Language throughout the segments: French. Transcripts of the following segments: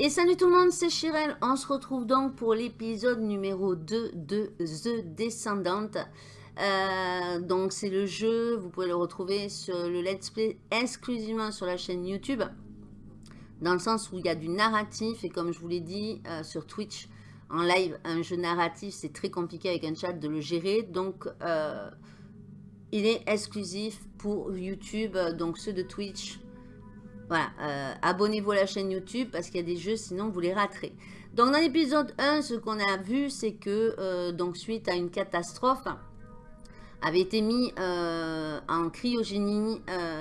Et salut tout le monde, c'est Chirel. On se retrouve donc pour l'épisode numéro 2 de The Descendant. Euh, donc c'est le jeu, vous pouvez le retrouver sur le let's play exclusivement sur la chaîne YouTube. Dans le sens où il y a du narratif et comme je vous l'ai dit euh, sur Twitch en live, un jeu narratif c'est très compliqué avec un chat de le gérer. Donc euh, il est exclusif pour YouTube, donc ceux de Twitch voilà, euh, abonnez-vous à la chaîne YouTube parce qu'il y a des jeux, sinon vous les raterez. Donc dans l'épisode 1, ce qu'on a vu, c'est que euh, donc suite à une catastrophe, avait été mis euh, en cryogénie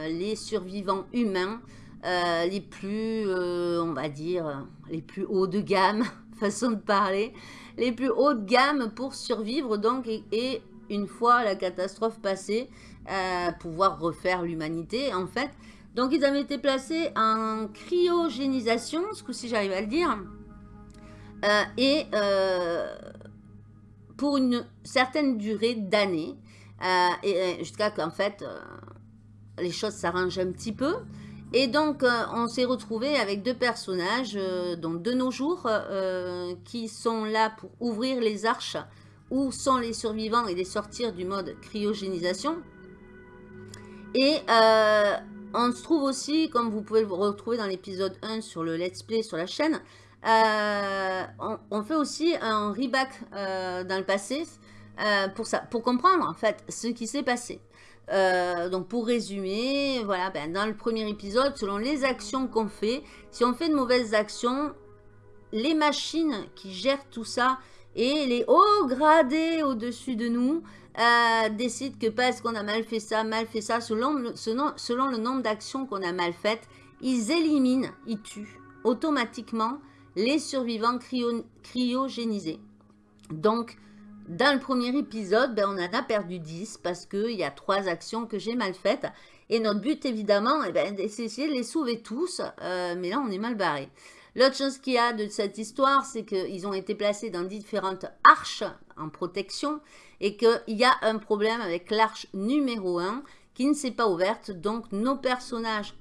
les survivants humains les plus, on va dire, les plus hauts de gamme, façon de parler, les plus haut de gamme pour survivre donc et une fois la catastrophe passée, pouvoir refaire l'humanité en fait. Donc, ils avaient été placés en cryogénisation, ce coup-ci, j'arrive à le dire. Euh, et euh, pour une certaine durée d'années, euh, jusqu'à qu'en fait, les choses s'arrangent un petit peu. Et donc, on s'est retrouvé avec deux personnages, donc de nos jours, qui sont là pour ouvrir les arches où sont les survivants et les sortir du mode cryogénisation. Et on se trouve aussi, comme vous pouvez le retrouver dans l'épisode 1 sur le let's play sur la chaîne, euh, on, fait aussi un reback euh, dans le passé euh, pour, ça, pour comprendre en fait ce qui s'est passé. donc pour résumer, voilà, ben, dans le premier épisode, selon les actions qu'on fait, si on fait de mauvaises actions, les machines qui gèrent tout ça et les hauts gradés au-dessus de nous euh, décide que parce qu'on a mal fait ça, mal fait ça, selon le, nombre d'actions qu'on a mal faites, ils éliminent, ils tuent automatiquement les survivants cryogénisés. Donc, dans le premier épisode, ben, on en a perdu 10 parce qu'il y a trois actions que j'ai mal faites. Et notre but, évidemment, eh ben, c'est d'essayer de les sauver tous. Euh, mais là, on est mal barré. L'autre chose qu'il y a de cette histoire, c'est qu'ils ont été placés dans différentes arches en protection et qu'il y a un problème avec l'arche numéro 1 qui ne s'est pas ouverte. Donc, nos personnages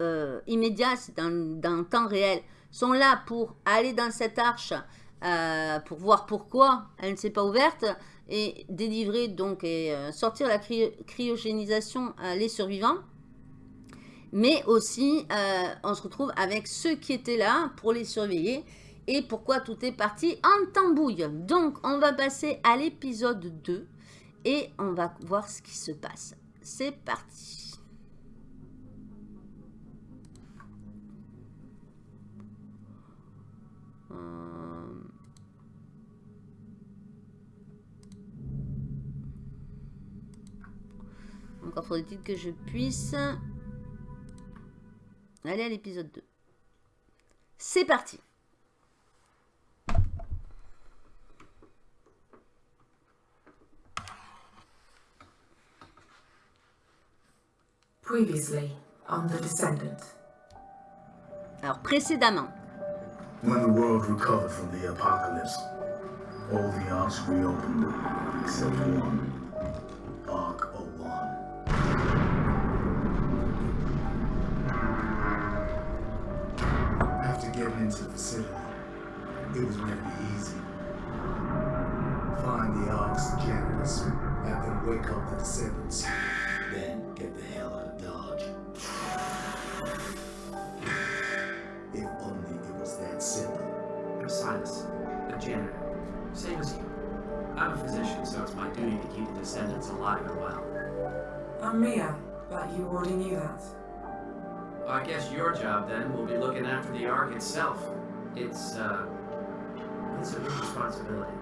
euh, immédiats, c'est dans, le temps réel, sont là pour aller dans cette arche euh, pour voir pourquoi elle ne s'est pas ouverte et délivrer donc et euh, sortir la cryogénisation les survivants mais aussi on se retrouve avec ceux qui étaient là pour les surveiller et pourquoi tout est parti en tambouille. Donc, on va passer à l'épisode 2 et on va voir ce qui se passe. C'est parti. Euh. Encore faudrait-il que je puisse aller à l'épisode 2. C'est parti Previously on The Descendant. Alors, précédemment. When the world recovered from the apocalypse, all the arcs reopened, except one. Getting into the facility, it was meant to be easy. Find the Ark's janitors, have them wake up the Descendants, then get the hell out of Dodge. If only it was that simple. I'm Silas, a janitor. Same as you. I'm a physician, so it's my duty to keep the descendants alive and well. I'm Mia, but you already knew that. I guess your job, then, will be looking after the Ark itself. It's, uh... It's a big responsibility.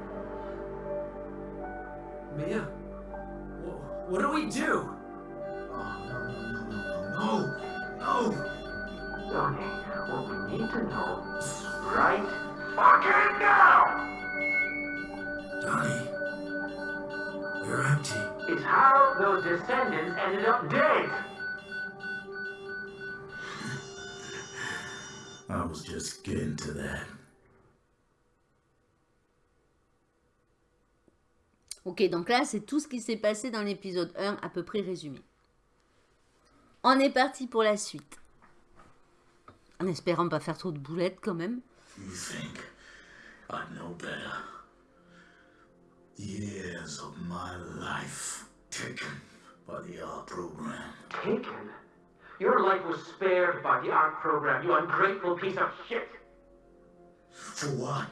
Mia? Wh what do we do? Ok, donc là, c'est tout ce qui s'est passé dans l'épisode 1, à peu près résumé. On est parti pour la suite. En espérant pas faire trop de boulettes quand même. You think I know better? Years of my life taken by the art program. Taken? Your life was spared by the ARC program, you ungrateful piece of shit! For what?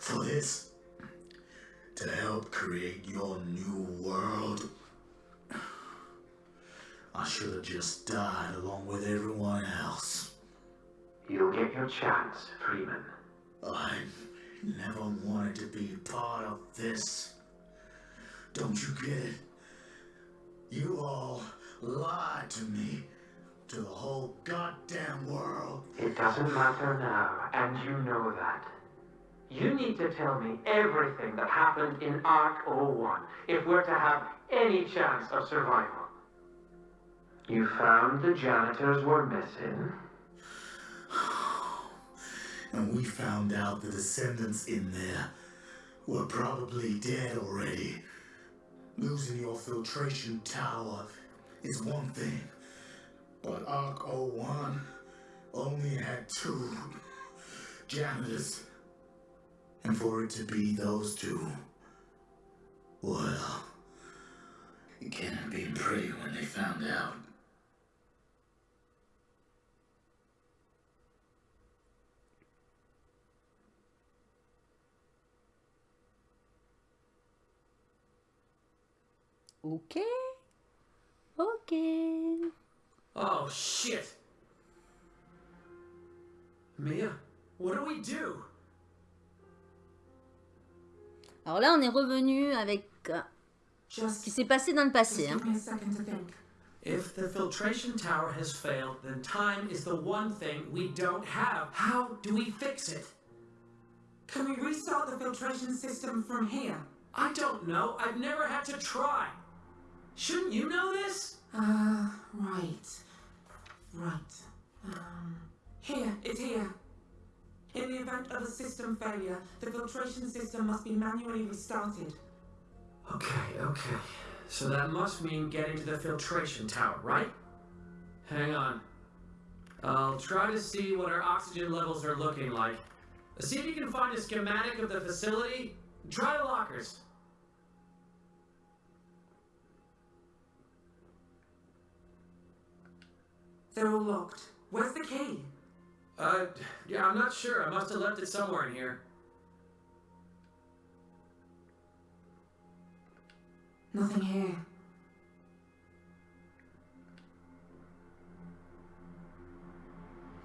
For this? To help create your new world? I should have just died along with everyone else. You'll get your chance, Freeman. I never wanted to be part of this. Don't you get it? You all lied to me, to the whole goddamn world. It doesn't matter now, and you know that. You need to tell me everything that happened in Arc 01 if we're to have any chance of survival. You found the janitors were missing. And we found out the descendants in there were probably dead already. Losing your filtration tower is one thing, but Arc 01 only had two janitors. And for it to be those two, well, it can't have been pretty when they found out. Ok. Ok. Oh, shit! Mia, what do we do? Alors là, on est revenu avec euh, ce Just, qui s'est passé dans le passé. hein. give me a second to think. If the filtration tower has failed, then time is the one thing we don't have. How do we fix it? Can we restart the filtration system from here? I don't know. I've never had to try. Shouldn't you know this? Uh, right. Right. Um, here, it's here. In the event of a system failure, the filtration system must be manually restarted. Okay, okay. So that must mean getting to the filtration tower, right? Hang on. I'll try to see what our oxygen levels are looking like. See if you can find a schematic of the facility. Try the lockers. They're all locked. Where's the key? Uh, yeah, I'm not sure. I must have left it somewhere in here. Nothing here.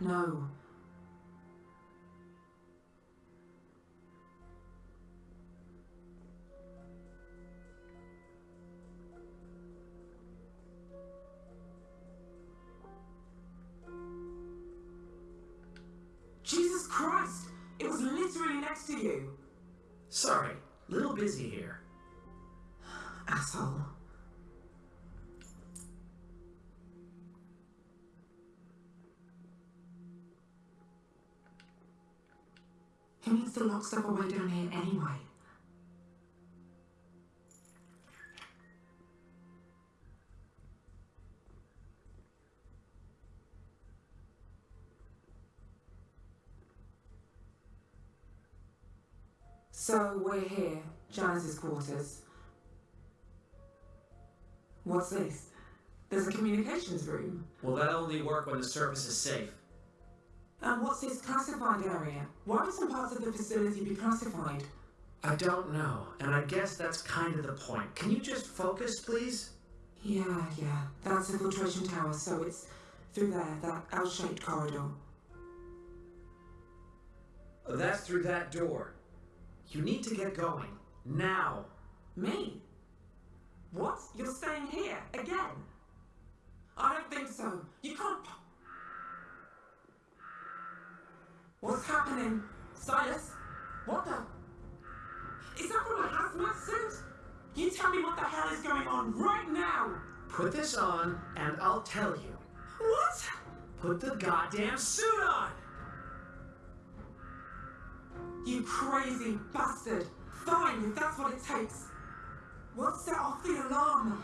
No. Jesus Christ! It was literally next to you! Sorry, little busy here. Asshole. He needs to lock stuff away down here anyway? So we're here, Janice's quarters. What's this? There's a communications room. Well, that only work when the surface is safe? And what's this classified area? Why would some parts of the facility be classified? I don't know, and I guess that's kind of the point. Can you just focus, please? Yeah, yeah. That's the filtration tower, so it's through there, that L-shaped corridor. That's through that door. You need to get going. Now. Me? What? You're staying here again? I don't think so. You can't. What's happening? Silas? What the? Is that from a hazmat suit? You tell me what the hell is going on right now! Put this on, and I'll tell you. What? Put the goddamn suit on! You crazy bastard! Fine, if that's what it takes. We'll set off the alarm.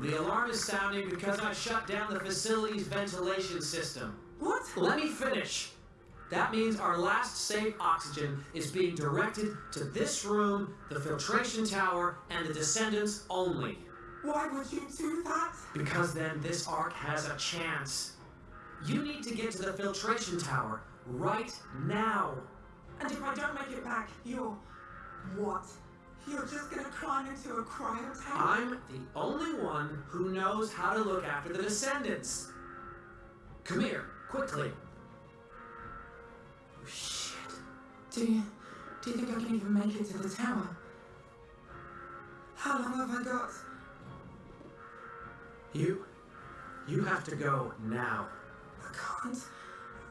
The alarm is sounding because I shut down the facility's ventilation system. What? Let me finish. That means our last safe oxygen is being directed to this room, the filtration tower, and the descendants only. Why would you do that? Because then this ark has a chance. You need to get to the filtration tower right now. And if I don't make it back, you're. what? You're just gonna climb into a cryo tank? I'm the only one who knows how to look after the descendants. Come here, quickly. Oh, shit. Do you. do you think I can even make it to the tower? How long have I got? You. You have to go now. I can't.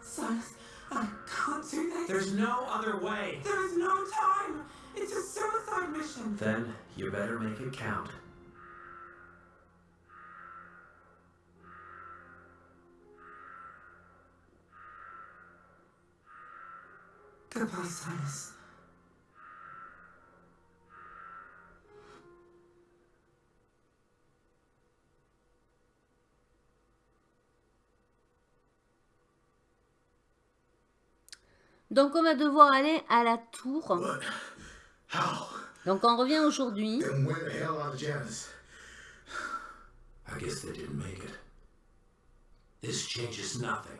Silas, I can't do this. There's no other way. There is no time. It's a suicide mission. Then you better make it count. Goodbye, Silas. Donc on va devoir aller à la tour. Donc on revient aujourd'hui. Then where the hell are the Janus? I guess they didn't make it. This changes nothing.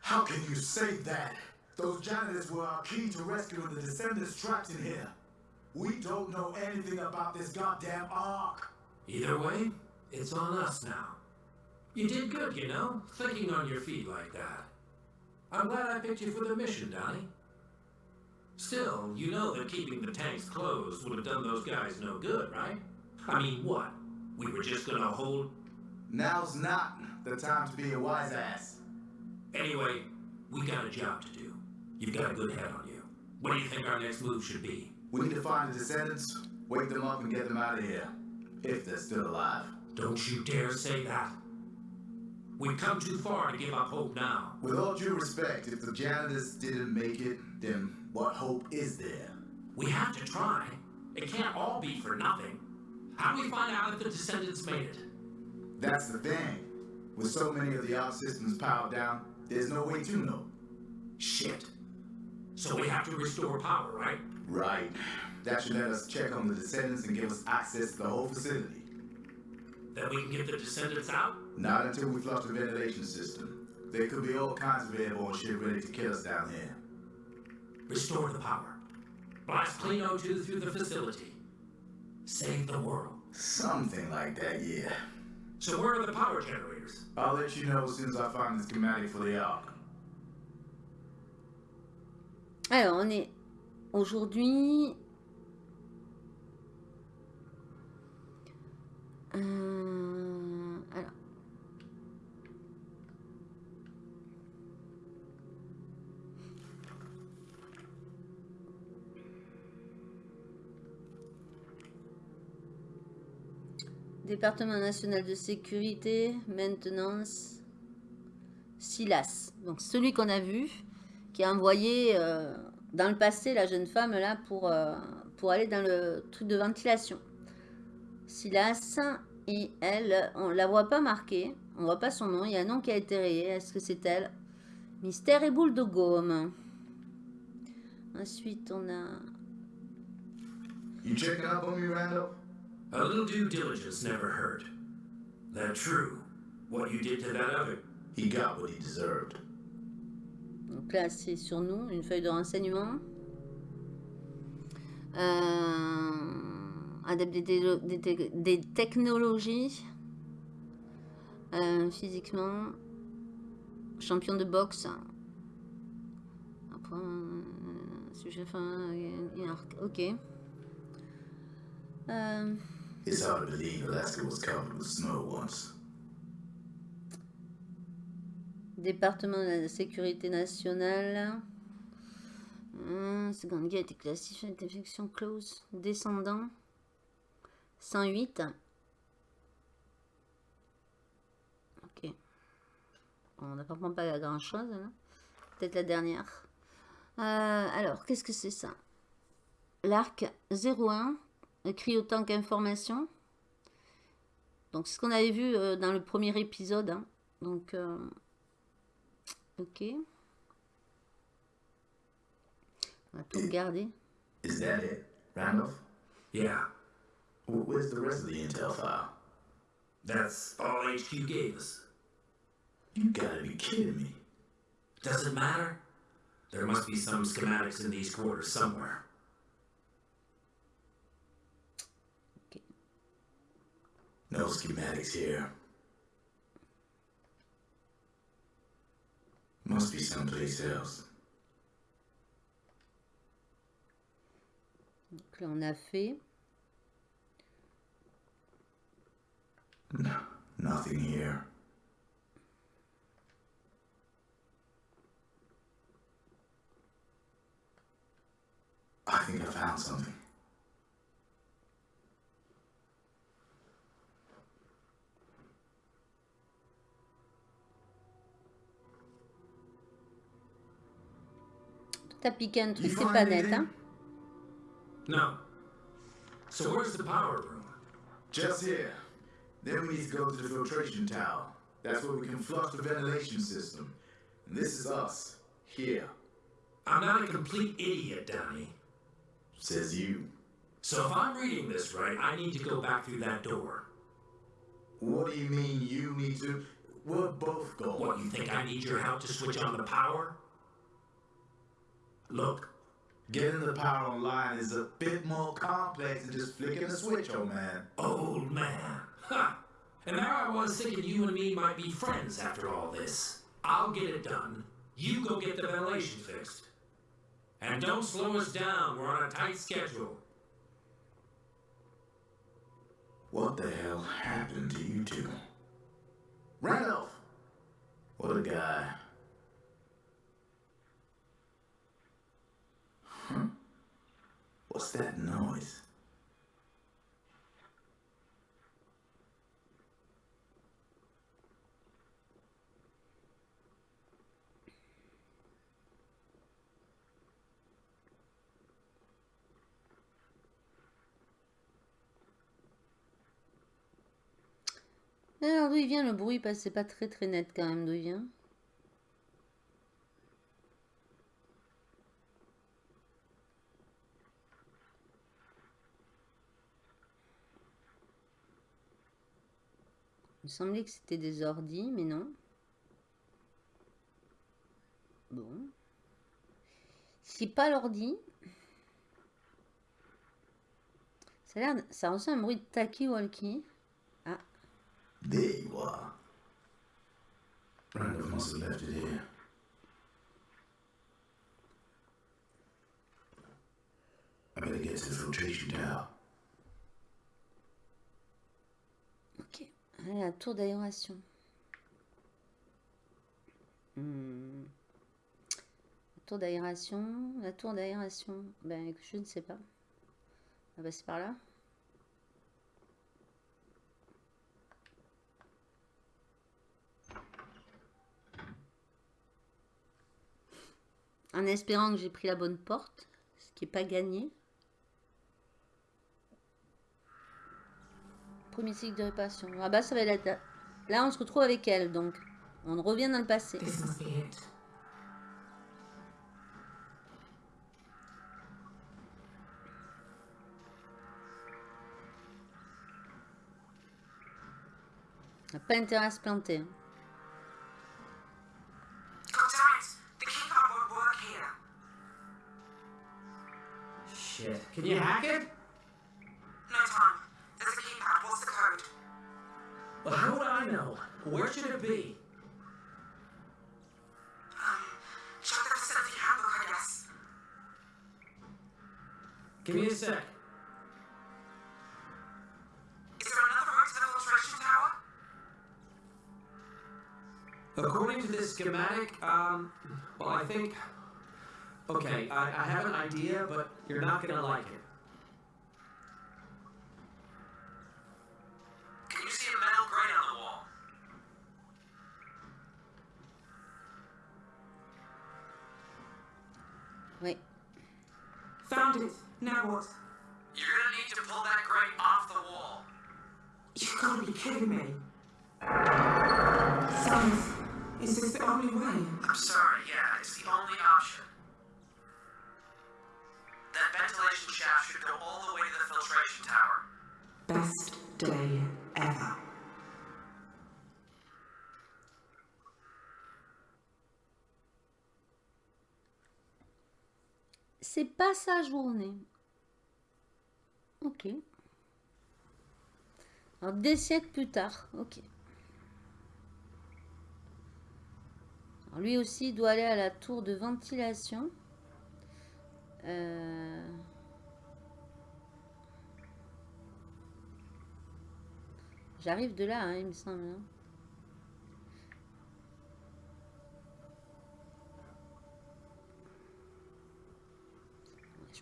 How can you say that? Those janitors were our key to rescuing the descendants trapped in here. We don't know anything about this goddamn Ark. Either way, it's on us now. You did good, you know, thinking on your feet like that. I'm glad I picked you for the mission, Donnie. Still, you know that keeping the tanks closed would have done those guys no good, right? I mean, what? We were just gonna hold. Now's not the time to be a wise ass. Anyway, we got a job to do. You've got a good head on you. What do you think our next move should be? We need to find the descendants, wake them up, and get them out of here. If they're still alive. Don't you dare say that. We've come too far to give up hope now. With all due respect, if the janitors didn't make it, then what hope is there? We have to try. It can't all be for nothing. How do we find out if the descendants made it? That's the thing. With so many of the arc systems powered down, there's no way to know. Shit. So we have to restore power, right? Right. That should let us check on the descendants and give us access to the whole facility. Then we can get the descendants out? Not until we flush the ventilation system. There could be all kinds of airborne shit ready to kill us down here. Restore the power. Blast clean O2 through the facility. Save the world. Something like that, yeah. So where are the power generators? I'll let you know as soon as I find the schematic for the arc. Alors on est aujourd'hui. Euh, Département national de sécurité, maintenance, SILAS. Donc celui qu'on a vu, qui a envoyé euh, dans le passé la jeune femme là pour, euh, pour aller dans le truc de ventilation. Silas et elle, on la voit pas marquée, on voit pas son nom, il y a un nom qui a été rayé, est-ce que c'est elle? Mystère et boule de gomme. Ensuite on a... You checking up on me? A little due diligence never hurt. That true. What you did to that other. He got what he deserved. Donc là c'est sur nous, une feuille de renseignement. Euh, adepte des, des te- des technologies. Euh, physiquement. Champion de boxe. Après, euh, sujet, enfin, euh, ok. Euh, It's hard to believe Alaska was covered with snow once. département de la sécurité nationale. Hum, seconde guerre été classifiée d'infection close. Descendant. 108. Ok. On n'a pas grand chose là. Peut-être la dernière. Euh, alors, qu'est-ce que c'est ça? L'arc 01 écrit autant qu'information. Donc, c'est ce qu'on avait vu euh, dans le premier épisode. hein. Donc, euh, ok. On va tout regarder. Is that it, Randolph? Yeah, Wh- Where's the rest of the intel file? that's all HQ gave us. You gotta be kidding me. Does it matter? There must be some schematics in these quarters somewhere. No schematics here. Must be someplace else. Donc là, on a fait. No, nothing here. I think I found something. T'as piqué un truc, You c'est find pas net, anything? hein. No. So where's the power room? Just here. Then we need to go to the filtration tower. That's where we can flush the ventilation system. And this is us. Here. I'm not a complete idiot, Downey. Says you. So if I'm reading this right, I need to go back through that door. What do you mean you need to? We're both going. What, you think I need your help to switch on the power? Look, Getting the power online is a bit more complex than just flicking a switch, old man. old man. Ha! And there I was thinking you and me might be friends after all this. I'll get it done. You go get the ventilation fixed. And don't slow us down. We're on a tight schedule. What the hell happened to you two? Randolph! What a guy. What's that noise? Alors, d'où il vient le bruit? C'est pas très très net quand même d'où vient? Semblait que c'était des ordis, mais non. Bon. C'est pas l'ordi. Ça a l'air, ça ressemble à un bruit de talkie-walkie. Ah, There you are. Left here. I better get to the filtration tower. La tour d'aération. Hmm. La tour d'aération. La tour d'aération. Ben, je ne sais pas. On va passer par là. En espérant que j'ai pris la bonne porte, ce qui n'est pas gagné. Premier cycle de réparation. Ah bah ça va être là. Là on se retrouve avec elle donc. On revient dans le passé. Pas intérêt à se planter. Lieutenant, the keypad won't work here. Shit. Can you hack it? Where should it be? Um, check the facility handbook, I guess. Give me a sec. Is there another route to the filtration tower? According to this schematic, um, well, I think. Okay, I, I have an idea, but you're not gonna like it. Oui. Found it. Now what? You're gonna need to pull that grate off the wall. You gotta be kidding me. Silas, is this the only way? I'm sorry, yeah, it's the only C'est pas sa journée. Ok. Alors, des siècles plus tard. Ok. Lui aussi doit aller à la tour de ventilation. Euh, J'arrive de là, hein, il me semble. hein.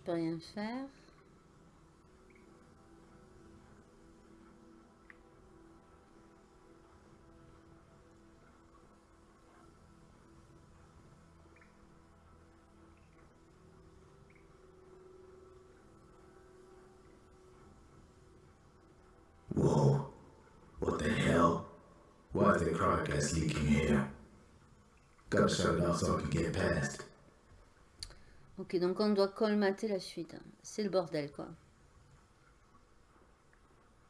Je peux rien faire. Whoa. What the hell? Why is the cryo gas leaking here? Gotta shut it off so I can get past. Ok, donc on doit colmater la fuite. C'est le bordel, quoi.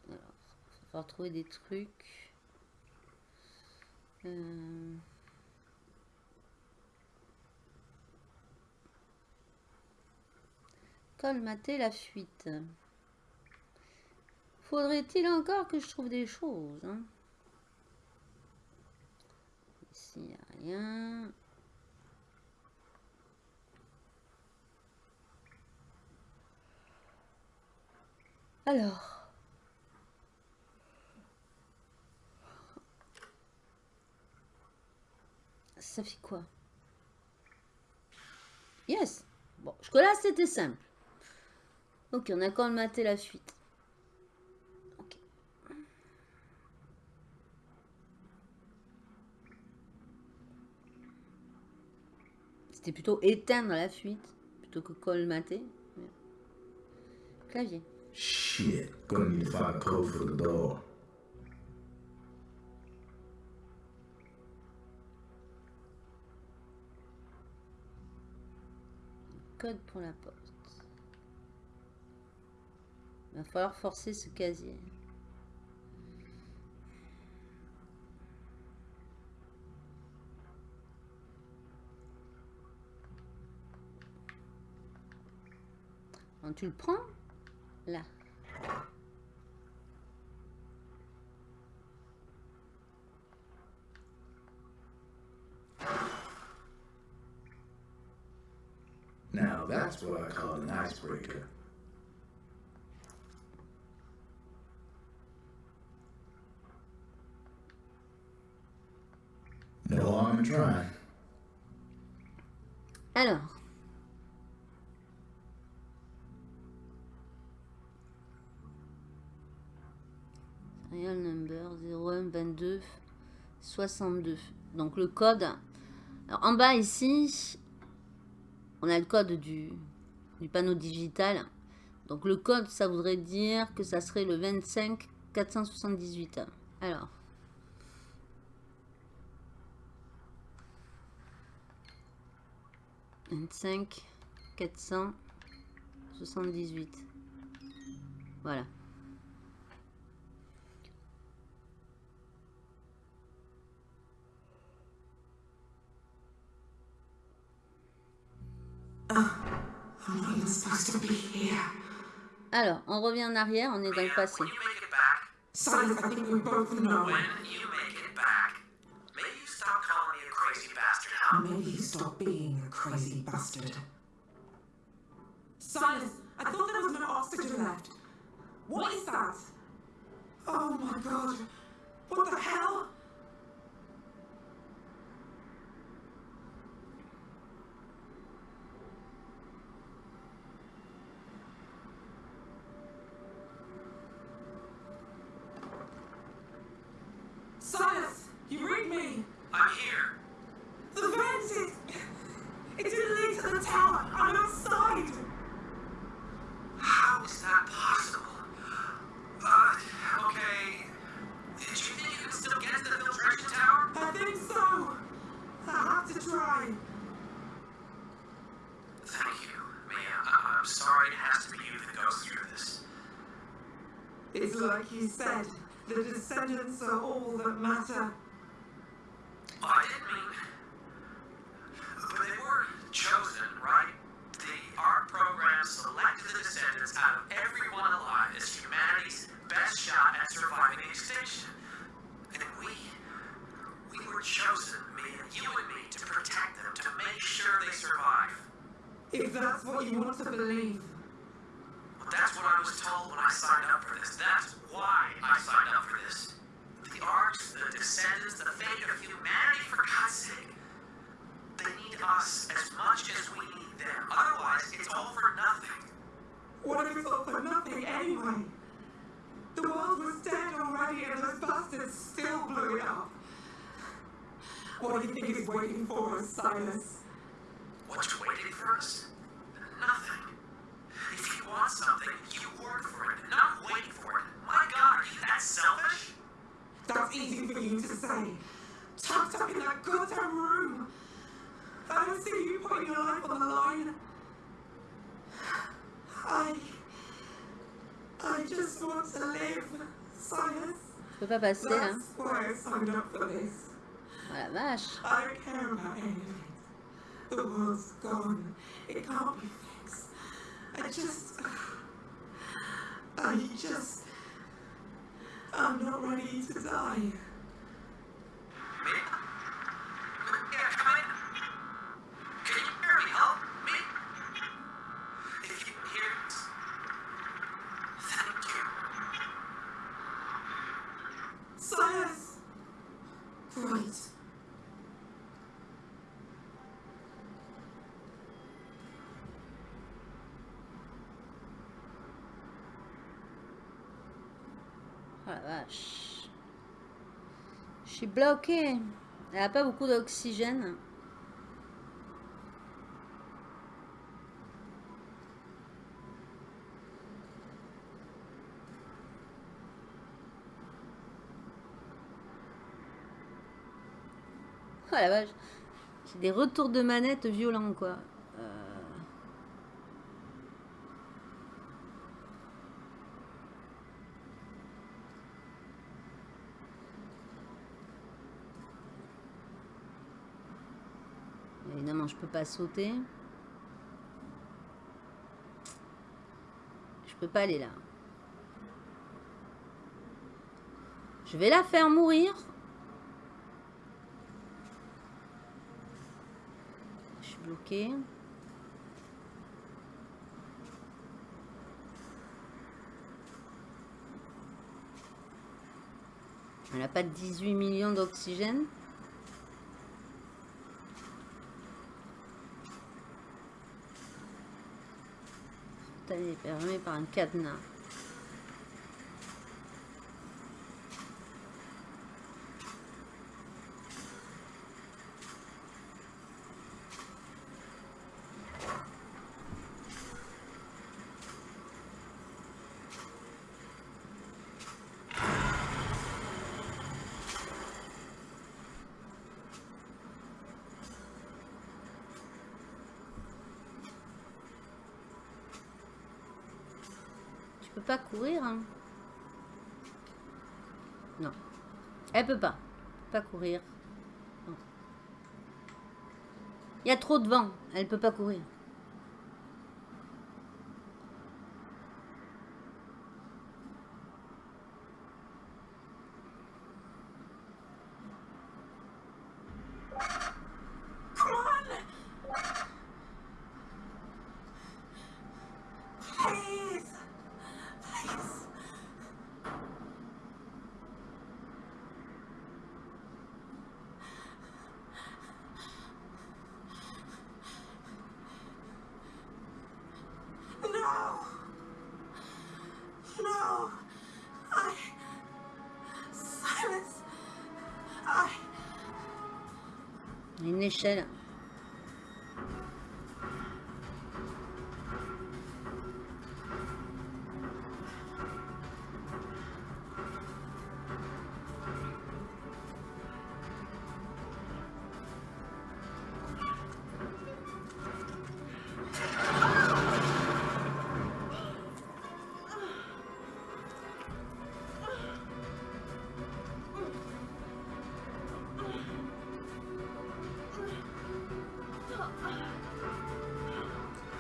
Alors, il va trouver des trucs. Euh, Colmater la fuite. Faudrait-il encore que je trouve des choses hein? Ici, il n'y a rien. Alors. Ça fait quoi? Yes. Bon, jusque-là, c'était simple. Ok, on a colmaté la fuite. Ok. C'était plutôt éteindre la fuite plutôt que colmater. Clavier. Shit. Gonna need to find a code for the door. Code pour la porte. Il va falloir forcer ce casier. Tu le prends, Now that's what I call an icebreaker. No harm in trying. Alors. 01 22 62. Donc le code. Alors en bas ici, on a le code du, du panneau digital. Donc le code, ça voudrait dire que ça serait le 25 478. Alors. Vingt-cinq quatre cent soixante-dix-huit. Voilà. Alors, on revient en arrière, on est dans le passé. When you make it back, Silas, I think we both know. when you make it back, maybe you stop calling me a crazy bastard, huh? Maybe you stop being a crazy bastard. Silas, I thought there was no oxygen left. What is that? Oh my god. What the hell? If that's what you want to believe. Well, that's what I was told when I signed up for this. That's why I signed up for this. The arcs, the descendants, the fate of humanity, for God's sake. They need us as much as we need them. Otherwise, it's all for nothing. What if it's all for nothing anyway? The world was dead already and those bastards still blew it up. What do you think is waiting for us, Silas? What's waiting for us? Nothing. If you want something, you work for it, not wait for it. My God, are you that selfish? That's easy for you to say. Tucked up in that goddamn room. I don't see you putting your life on the line. I. I just want to live, Silas. Je peux pas passer là. That's why I signed up for this. Oh la vache. I don't care about anything. The world's gone. It can't be fixed. I just. I just. I'm not ready to die. Yeah, bloquée. Elle a pas beaucoup d'oxygène. Oh la vache. C'est des retours de manette violents quoi. Euh, Évidemment, je peux pas sauter. Je peux pas aller là. Je vais la faire mourir. Je suis bloqué. Elle n'a pas 18 millions d'oxygène. Est fermée par un cadenas. Courir, hein Non. Elle peut pas. Pas courir. Il y a trop de vent. Elle peut pas courir. Il y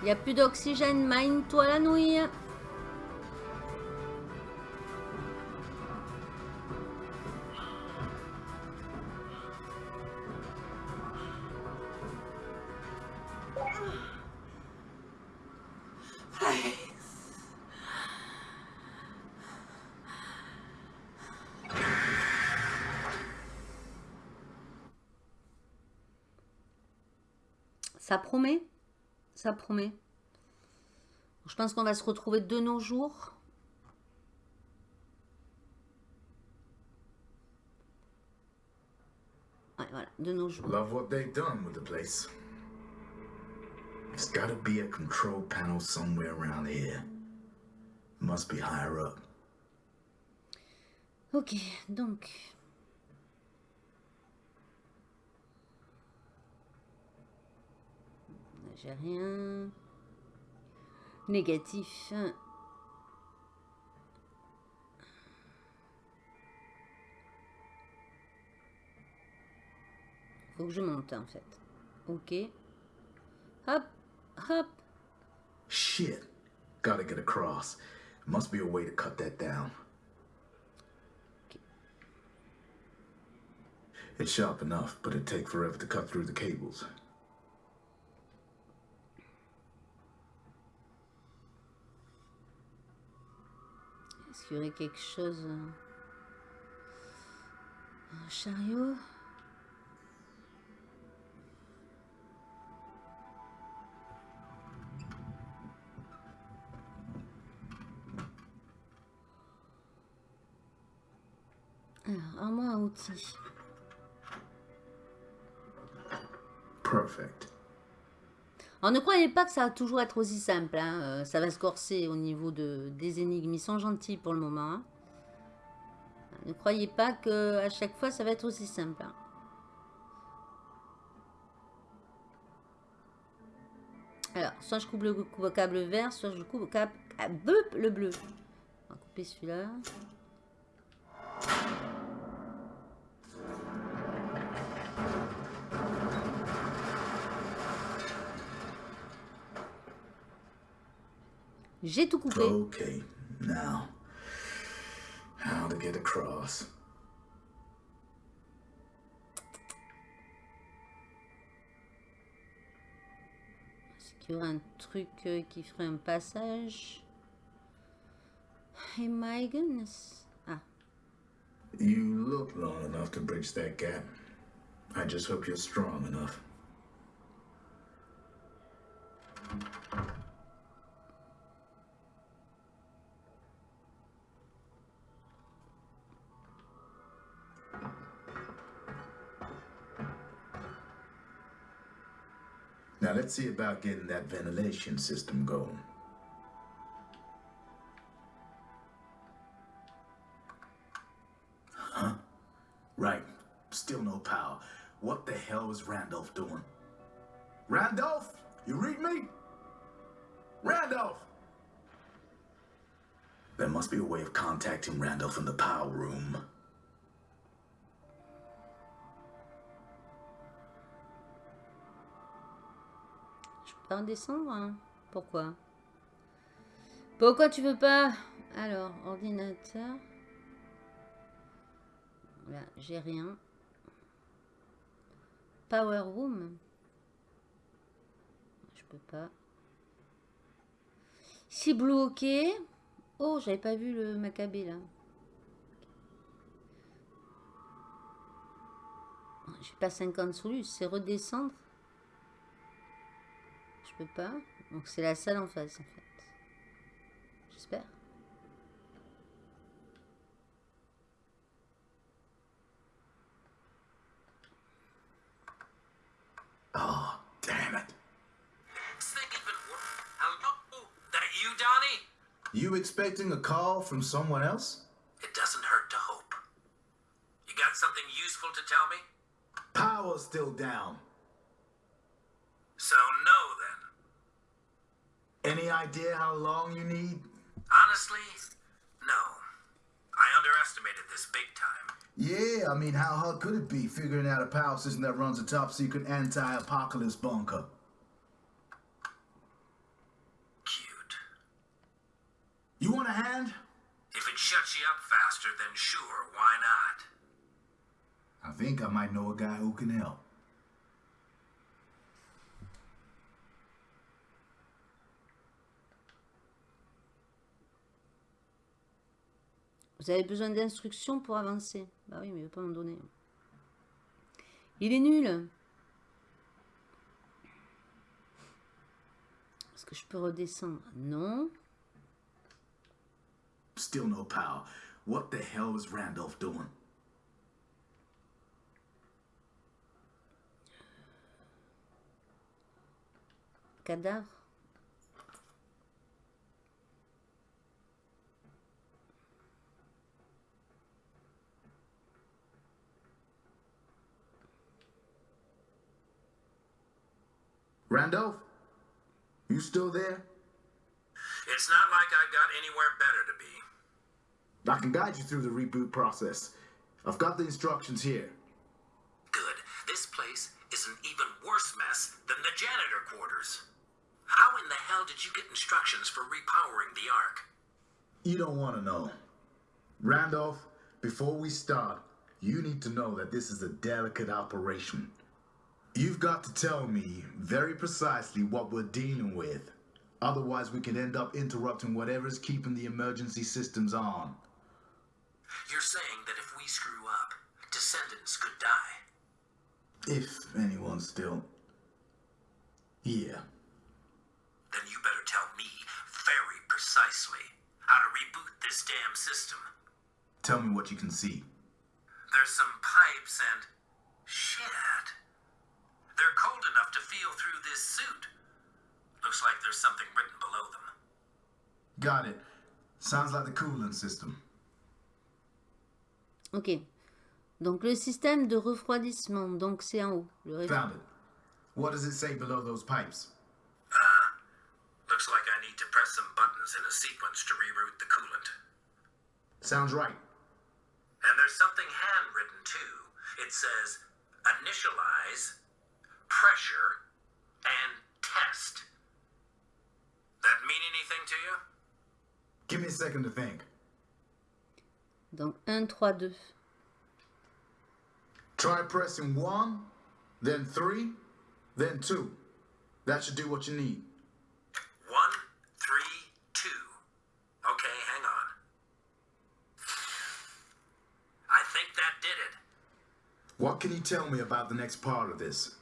Il n'y a plus d'oxygène, mine-toi la nouille. Ça promet? Ça promet. Je pense qu'on va se retrouver de nos jours. Ouais, voilà, de nos jours. Love what they've done with the place. There's gotta be a control panel somewhere around here. Must be higher up. Ok, donc... J'ai rien. Négatif. Faut que je monte en fait. Ok. Hop, hop. Shit. Gotta get across. Must be a way to cut that down. It's sharp enough, but it'd take forever to cut through the cables. Aurait quelque chose euh, Un chariot Alors, armoire à outils. Perfect. Alors ne croyez pas que ça va toujours être aussi simple. hein, euh, Ça va se corser au niveau de, des énigmes. Ils sont gentils pour le moment. hein. Ne croyez pas que à chaque fois ça va être aussi simple. hein. Alors, soit je coupe le, câble vert, soit je coupe le câble ah, bleu, le bleu. On va couper celui-là. J'ai tout coupé. Okay, now. How to get across. Est-ce qu'il y aurait un truc euh, qui ferait un passage? Hey my goodness. Ah, You look long enough to bridge that gap. I just hope you're strong enough. Let's see about getting that ventilation system going. Huh? Right. Still no power. What the hell is Randolph doing? Randolph? You read me? Randolph! There must be a way of contacting Randolph in the power room. Pas hein Pourquoi? Pourquoi tu veux pas? Alors, ordinateur. J'ai rien. Power room. Je peux pas. Blue ok. Oh, j'avais pas vu le macabé là. J'ai pas 50 sous c'est redescendre. Je peux pas. Donc c'est la salle en face en fait. J'espère. Oh, damn it. Next thing even worse. Hello? That you, Donnie? You expecting a call from someone else? It doesn't hurt to hope. You got something useful to tell me? Power's still down. So no then. Any idea how long you need? Honestly, no. I underestimated this big time. Yeah, I mean, how hard could it be figuring out a power system that runs a top-secret anti-apocalypse bunker? Cute. You want a hand? If it shuts you up faster, then sure, why not? I think I might know a guy who can help. Vous avez besoin d'instructions pour avancer. Bah oui, mais il ne veut pas m'en donner. Il est nul. Est-ce que je peux redescendre? Non. Still no power. What the hell is Randolph doing? Cadavre. Randolph? You still there? It's not like I got anywhere better to be. I can guide you through the reboot process. I've got the instructions here. Good. This place is an even worse mess than the janitor quarters. How in the hell did you get instructions for repowering the Ark? You don't want to know. Randolph, before we start, you need to know that this is a delicate operation. You've got to tell me very precisely what we're dealing with. Otherwise, we could end up interrupting whatever's keeping the emergency systems on. You're saying that if we screw up, descendants could die. If anyone still. Yeah. Then you better tell me very precisely how to reboot this damn system. Tell me what you can see. There's some pipes and shit. They're cold enough to feel through this suit. Looks like there's something written below them. Got it. Sounds like the coolant system. Ok. Donc le système de refroidissement, donc c'est en haut. Le réf- Found it. What does it say below those pipes? Uh, looks like I need to press some buttons in a sequence to reroute the coolant. Sounds right. And there's something handwritten too. It says initialize, pressure, and test. That mean anything to you? Give me a second to think. Donc 1, 3, 2. Try pressing one, then three, then two. That should do what you need. One, three, two. Okay, hang on. I think that did it. What can you tell me about the next part of this?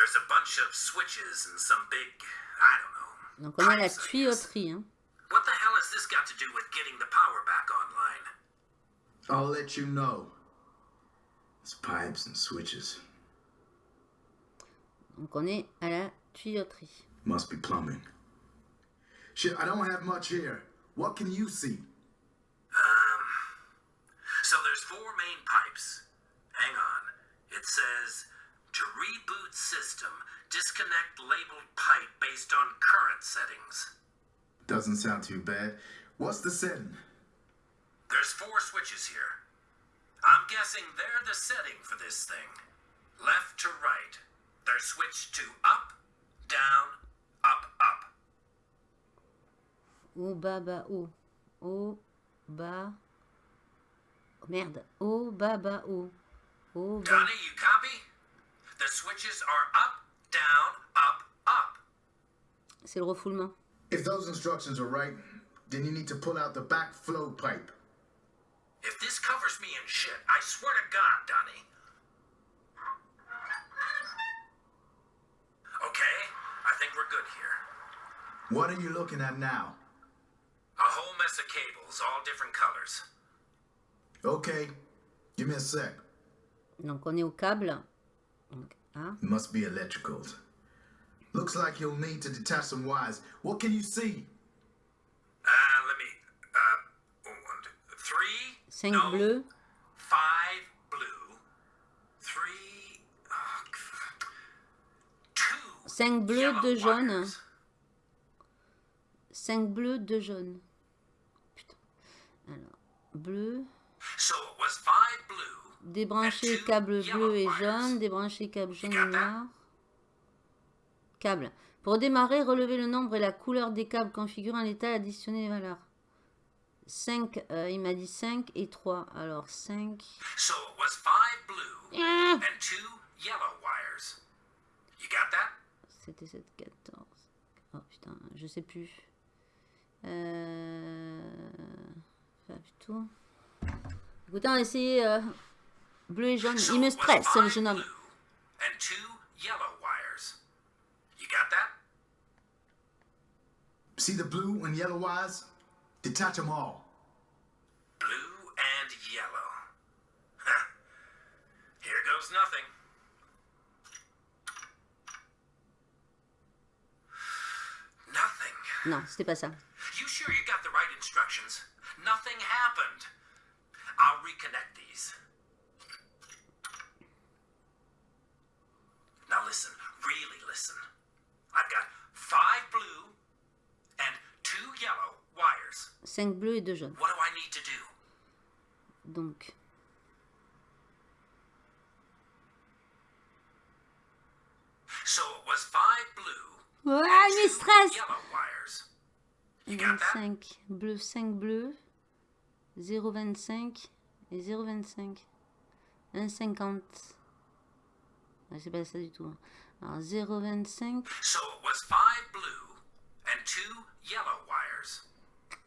There's a bunch of switches and some big, I don't know. Donc on a la I tuyauterie. Hein. What the hell has this got to do with getting the power back online? I'll let you know. It's pipes and switches. Donc on est à la tuyauterie. Must be plumbing. Shit, I don't have much here. What can you see? Um, so there's four main pipes. Hang on. It says to reboot system, disconnect labeled pipe based on current settings. Doesn't sound too bad. What's the setting? There's four switches here. I'm guessing they're the setting for this thing. Left to right. They're switched to up, down, up, up. Haut, bas, bas, haut. Haut, bas. Oh, merde. Haut, bas, bas, haut. Haut, bas. Donnie, you copy? The switches are up, down, up, up. C'est le refoulement. If those instructions are right, then you need to pull out the back flow pipe. If this covers me in shit, I swear to God, Donnie. Okay, I think we're good here. What are you looking at now? A whole mess of cables, all different colors. Okay, give me a sec. Donc on est au câble. Donc, ah. It must be electricals. Looks like you'll need to detach some wires. What can you see? Uh, let me. Uh, one, two, three. 5 no, bleus. Five blue. Three. oh, two. 5 bleus, yellow 2 jaunes. wires. 5 bleus, 2 jaunes. Putain. Alors, bleu. Débrancher câble bleu et jaune. Débrancher câble jaune et noir. Câble. Pour démarrer, relevez le nombre et la couleur des câbles configurant l'état et additionner les valeurs. 5, il m'a dit 5 et 3. Alors 5. So it was five blue Ah and two yellow wires. You got that? C'était 7, 14. Oh putain, je sais plus. Euh... Pas du tout. Écoutez, on va essayer euh, bleu et jaune. Il me stresse, le jeune homme. See the blue and yellow wires? Detach them all. Blue and yellow. Huh. Here goes nothing. Nothing. Non, c'était pas ça. You sure you got the right instructions? Nothing happened. I'll reconnect these. Now listen, really listen. I've got five blue and two yellow wires. 5 bleus et 2 jaunes. What do I need to do? Donc, So it was five blue, il me two stresse yellow wires. You got that? 25 bleu, 5 bleus, 0,25 et 0,25. 1,50. C'est pas ça du tout. hein. Alors 0,25, So it was five blue and two yellow wires.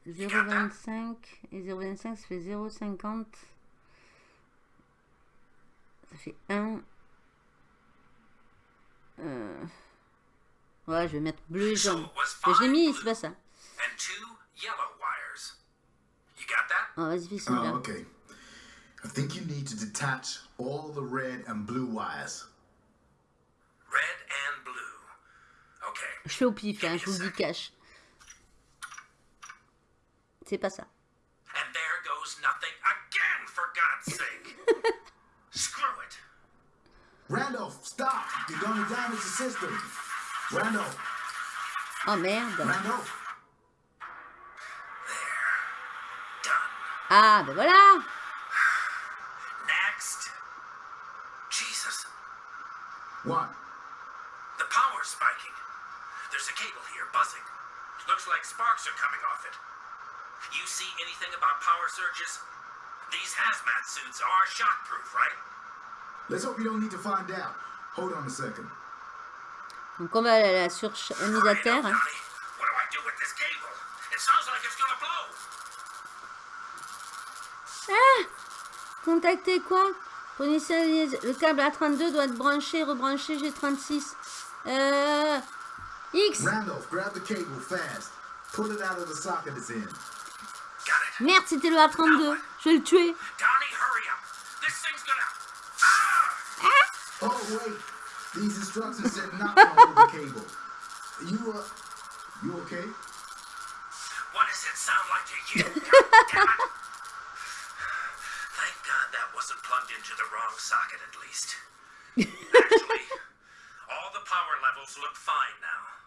0,25 et 0,25 ça fait 0,50. Ça fait 1. Euh... Ouais, je vais mettre bleu et So jaune. Mais je l'ai mis, blue c'est pas ça. and two yellow wires. You got that? Oh, vas-y, fais celui-là. Oh, okay. I think you need to detach all the red and blue wires. Red and blue. Okay. Je fais au pif, hein, je vous le dis cash. C'est pas ça. And there goes nothing again, for God's sake. Screw it. Randolph, stop! You're to damage the system. Randolph, Oh merde. Randolph. Done. Ah, ben voilà. Next. Jesus. What? The power's spiking. There's a cable here buzzing. Looks like sparks are coming off it. You see anything about power surges? These hazmat suits are shockproof, right? Let's hope you don't need to find out. Hold on a second. Donc on va à la surmise à Hurry terre. hein. Ah Contactez quoi? Le câble A32 doit être branché, rebranché G36. Euh... X Randolph, grab the cable fast. Pull it out of the socket it's in. Merde, c'était le A32. Je vais le tuer. Donnie, hurry up. This thing's gonna. Ah! Oh, wait. These instructions said not to hold the cable. You, uh, you okay? What does it sound like to you? God damn it. Thank God that wasn't plugged into the wrong socket at least. Actually, all the power levels look fine now.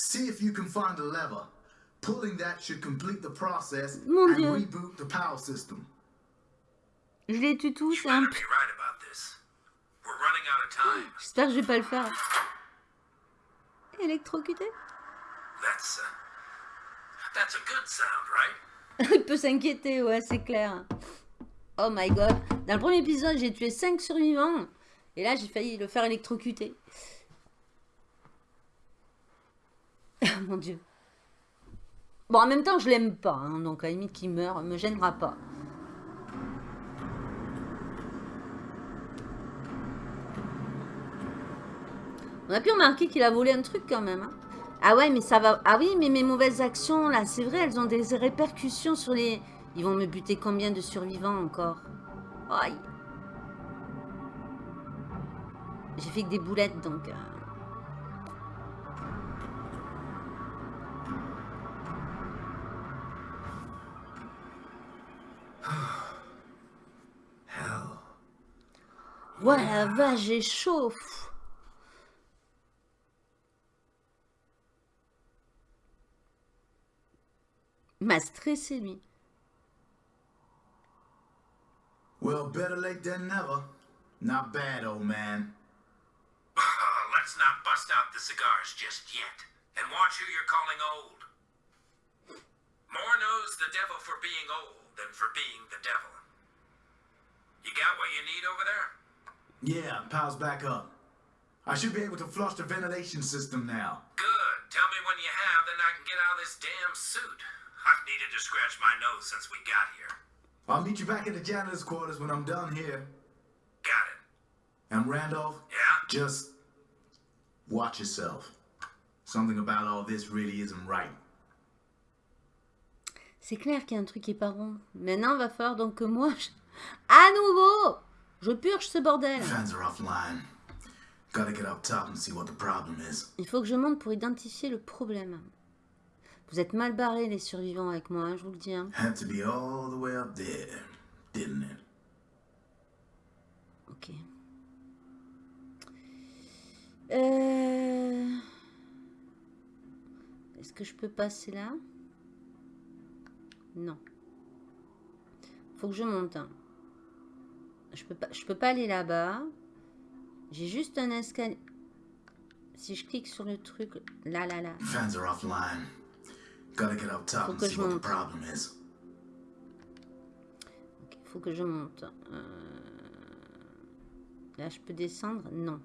See if you can find a lever. Pulling that should complete the process Mon and Dieu. reboot the power system. Je les tue tous. You c'est un better be right about this. We're running out of time. J'espère que je vais pas le faire. Électrocuté That's uh, that's a good sound, right? Il peut s'inquiéter, ouais, c'est clair. Oh my god. Dans le premier épisode, j'ai tué 5 survivants. Et là, j'ai failli le faire électrocuter. Mon dieu. Bon, en même temps, je l'aime pas. hein, donc, à la limite qu'il meurt, me gênera pas. On a pu remarquer qu'il a volé un truc quand même. hein. Ah ouais, mais ça va... Ah oui, mais mes mauvaises actions, là, c'est vrai, elles ont des répercussions sur les... Ils vont me buter combien de survivants encore? Aïe. J'ai fait que des boulettes, donc... euh, Ouais, la vache, j'ai chaud. m'a stressé, lui. Well, better late than never. Not bad, old man. Let's not bust out the cigars just yet. And watch who you're calling old. More knows the devil for being old than for being the devil. You got what you need over there? Yeah, power's back up. I should be able to flush the ventilation system now. Good. Tell me when you have, then I can get out of this damn suit. I've needed to scratch my nose since we got here. I'll meet you back at the janitor's quarters when I'm done here. Got it. And Randolph, Yeah? just watch yourself. Something about all this really isn't right. C'est clair qu'il y a un truc qui est pas rond. Maintenant, va falloir donc que moi, je- à nouveau, je purge ce bordel. Il faut que je monte pour identifier le problème. Vous êtes mal barrés, les survivants, avec moi, hein, je vous le dis. hein. Had to be all the way up there, didn't it? Ok. Euh... Est-ce que je peux passer là? Non. Faut que je monte. hein. Je peux pas, je peux pas aller là-bas. J'ai juste un escalier. Si je clique sur le truc, là, là, là. Fans are offline. Gotta get up top Faut and que see je what the monte. problem is. Il faut que je monte. Euh, Là, je peux descendre? Non.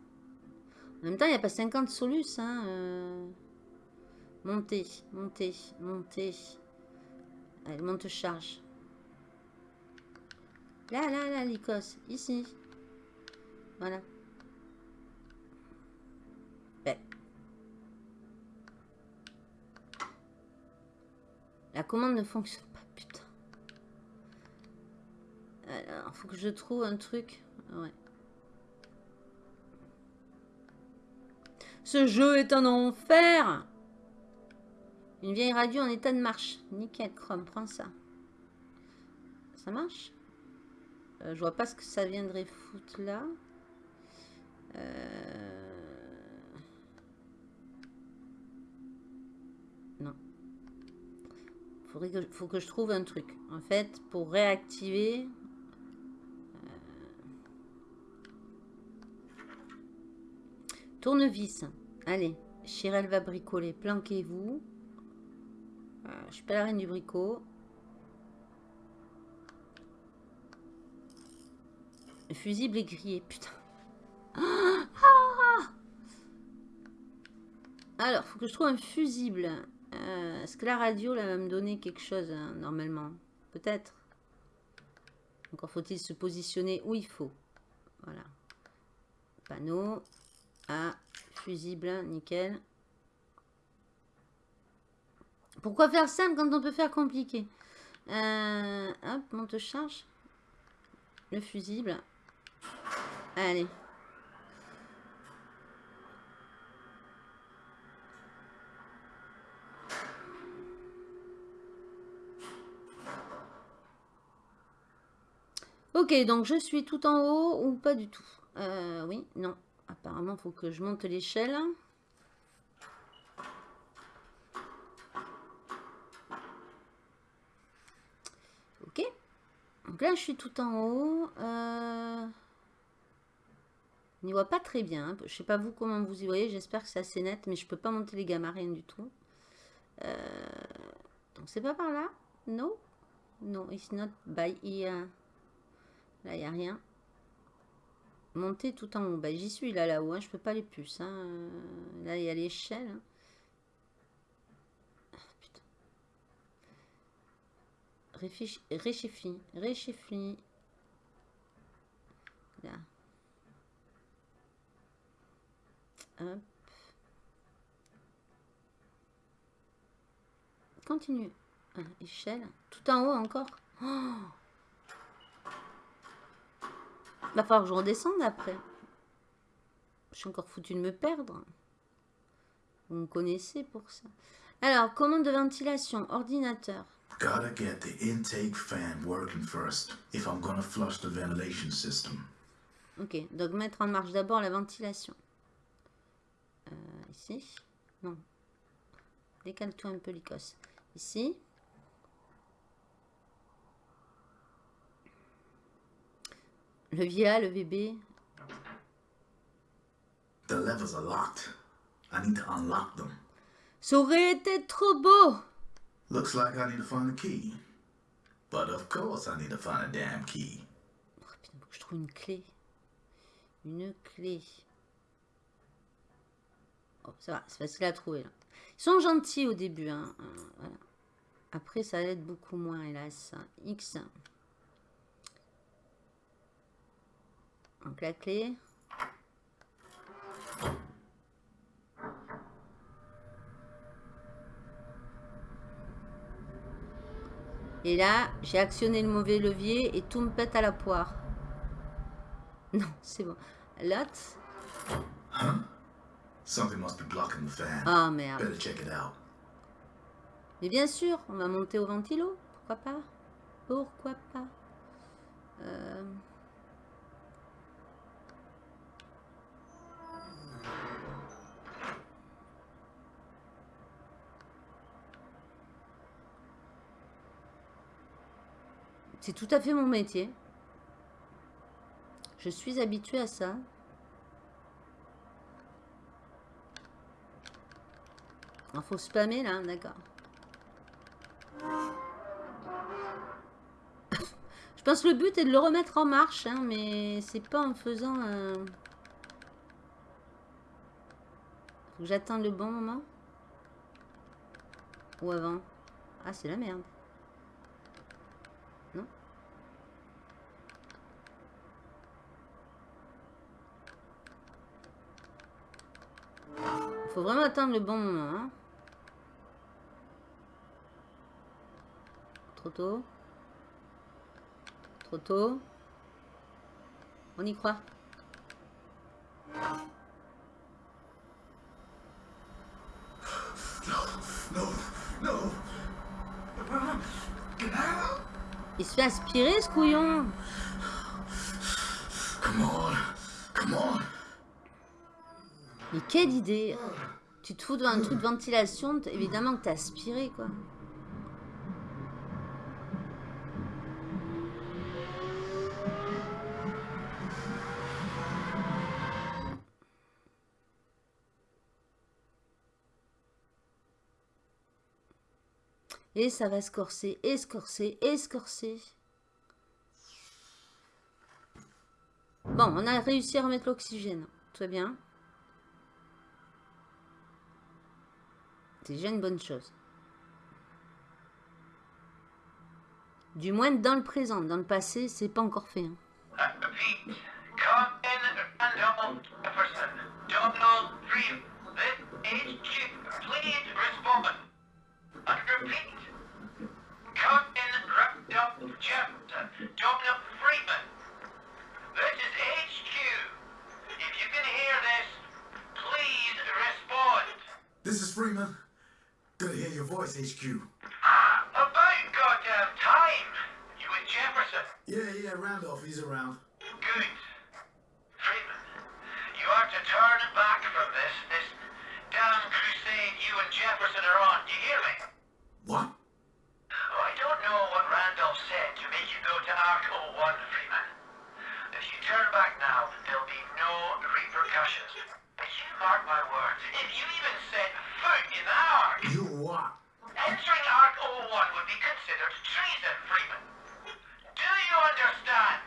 En même temps, il n'y a pas 50 solus. Hein. euh. Monter, monter, monter. Allez, monte charge. Là, là, là, l'icos. Ici. Voilà. Ben. La commande ne fonctionne pas, putain. Alors, faut que je trouve un truc. Ouais. Ce jeu est un enfer Une vieille radio en état de marche. Nickel, Chrome, prends ça. Ça marche? Euh, Je vois pas ce que ça viendrait foutre là. Euh, Non. Faudrait que, faut que je trouve un truc. En fait, pour réactiver... Tournevis. Allez, Chirel va bricoler. Planquez-vous. Euh, je suis pas la reine du bricot. Le fusible est grillé, putain. Ah Ah Alors, faut que je trouve un fusible. Euh, Est-ce que la radio là, va me donner quelque chose, hein, normalement? Peut-être. Encore faut-il se positionner où il faut. Voilà. Panneau. Ah, fusible, nickel. Pourquoi faire simple quand on peut faire compliqué? Euh, Hop, monte charge. Le fusible. Allez. Ok, donc je suis tout en haut ou pas du tout? Euh, Oui, non. Apparemment, il faut que je monte l'échelle. Ok. Donc là, je suis tout en haut. Euh... On n'y voit pas très bien. hein. Je sais pas vous comment vous y voyez. J'espère que c'est assez net. Mais je peux pas monter les gammas, rien du tout. Euh... Donc c'est pas par là? No No, it's not by here. Là, il n'y a rien. Monter tout en haut. Bah, j'y suis là, là-haut. Hein. Je peux pas aller plus. hein. Euh, Là, il y a l'échelle. Ah, réchifie, réchifie. Là. Hop. Continue. Ah, échelle. Tout en haut encore. Oh Va falloir que je redescende après. Je suis encore foutu de me perdre. Vous me connaissez pour ça. Alors, commande de ventilation, ordinateur. Gotta get the intake fan working first if I'm gonna flush the ventilation system. Ok, donc mettre en marche d'abord la ventilation. Euh, ici Non. Décale-toi un peu l'icos. Ici. Le VA, le VB. The levers are locked. I need to unlock them. Ça aurait été trop beau Looks like I need to find a key. But of course I need to find a damn key. Oh, putain, faut que je trouve une clé. Une clé. Oh, ça va, c'est facile à trouver là. Ils sont gentils au début. Hein. voilà. Après, ça aide beaucoup moins, hélas. X. Donc la clé. Et là, j'ai actionné le mauvais levier et tout me pète à la poire. Non, c'est bon. Lot. Something must be blocking the fan. Ah merde. Better check it out. Mais bien sûr, on va monter au ventilo. Pourquoi pas? Pourquoi pas? Euh, C'est tout à fait mon métier. Je suis habituée à ça. Il faut spammer là, d'accord. Je pense que le but est de le remettre en marche, hein, mais c'est pas en faisant... euh, Faut que j'attende le bon moment. Ou avant. Ah, c'est la merde. Non Faut vraiment attendre le bon moment. hein. Trop tôt. Trop tôt. On y croit. Il se fait aspirer ce couillon. Come on. Come on. Mais quelle idée Tu te fous devant un truc de ventilation, évidemment que t'as aspiré quoi. Ça va se corser, et se et. Bon, on a réussi à remettre l'oxygène. Tout va bien. C'est déjà une bonne chose. Du moins dans le présent. Dans le passé, c'est pas encore fait. hein. Please respond. Jefferson. Donald Freeman. This is HQ. If you can hear this, please respond. This is Freeman. Good to hear your voice, HQ. About ah, goddamn time. You and Jefferson. Yeah, yeah, Randolph, he's around. Good. Freeman, you are to turn back from this, this damn crusade you and Jefferson are on. Do you hear me? What? Randolph said to make you go to Arc 01, Freeman. If you turn back now, there'll be no repercussions. But you mark my words, if you even set foot in the Ark, You what? entering Arc 01 would be considered treason, Freeman. Do you understand?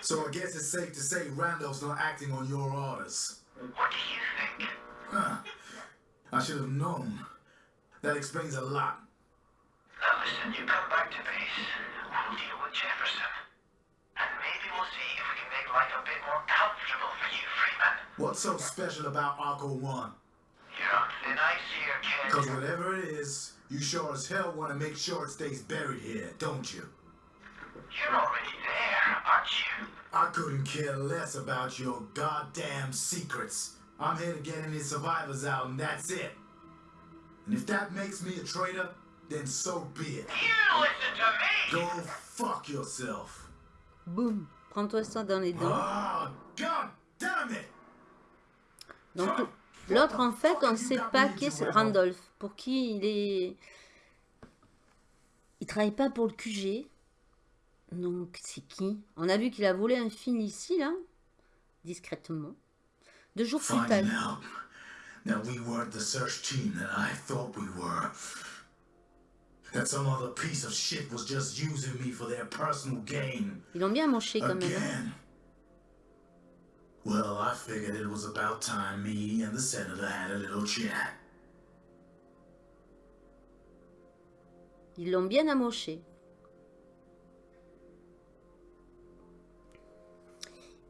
So I guess it's safe to say Randolph's not acting on your orders. What do you think? Huh. I should have known. That explains a lot. Now listen, you come to base. We'll deal with Jefferson. And maybe we'll see if we can make life a bit more comfortable for you, Freeman. What's so special about Arco 1? You're on thin ice here, kid. Because whatever it is, you sure as hell want to make sure it stays buried here, don't you? You're already there, aren't you? I couldn't care less about your goddamn secrets. I'm here to get any survivors out, and that's it. And if that makes me a traitor, then so be it. You listen to me! Go fuck yourself. Boum Prends-toi ça dans les dents. Oh, god damn it! Donc, l'autre, en fait, on ne sait pas qui est ce Randolph. Pour qui il est... Il travaille pas pour le QG. Donc, c'est qui? On a vu qu'il a volé un film ici, là. Discrètement. Deux jours plus tard. That we weren't the search team that I thought we were. That some other piece of shit was just using me for their personal gain. Ils l'ont bien moché quand même. hein. Again. Well, I figured it was about time me and the senator had a little chat. Ils l'ont bien amoché.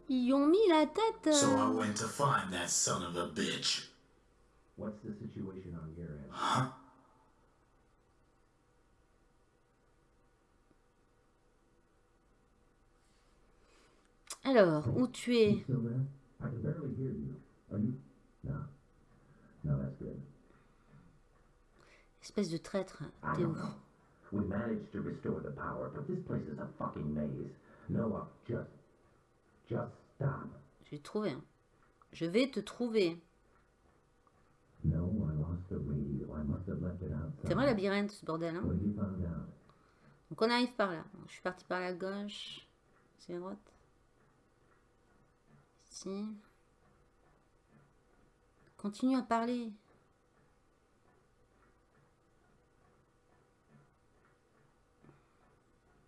Ils ont mis la tête. So I euh, went to find that son of a bitch. What's the situation on your end? Huh? Alors, où tu es? Espèce de traître. T'es où. We managed to restore the power, but this place is a fucking maze. Noah, just, just stop. Je vais te trouver. hein. Je vais te trouver. No, I lost the radio. I must have left it outside. C'est vrai labyrinthe ce bordel. Hein? Donc on arrive par là. Je suis parti par la gauche. C'est la droite. Ici. Continue à parler.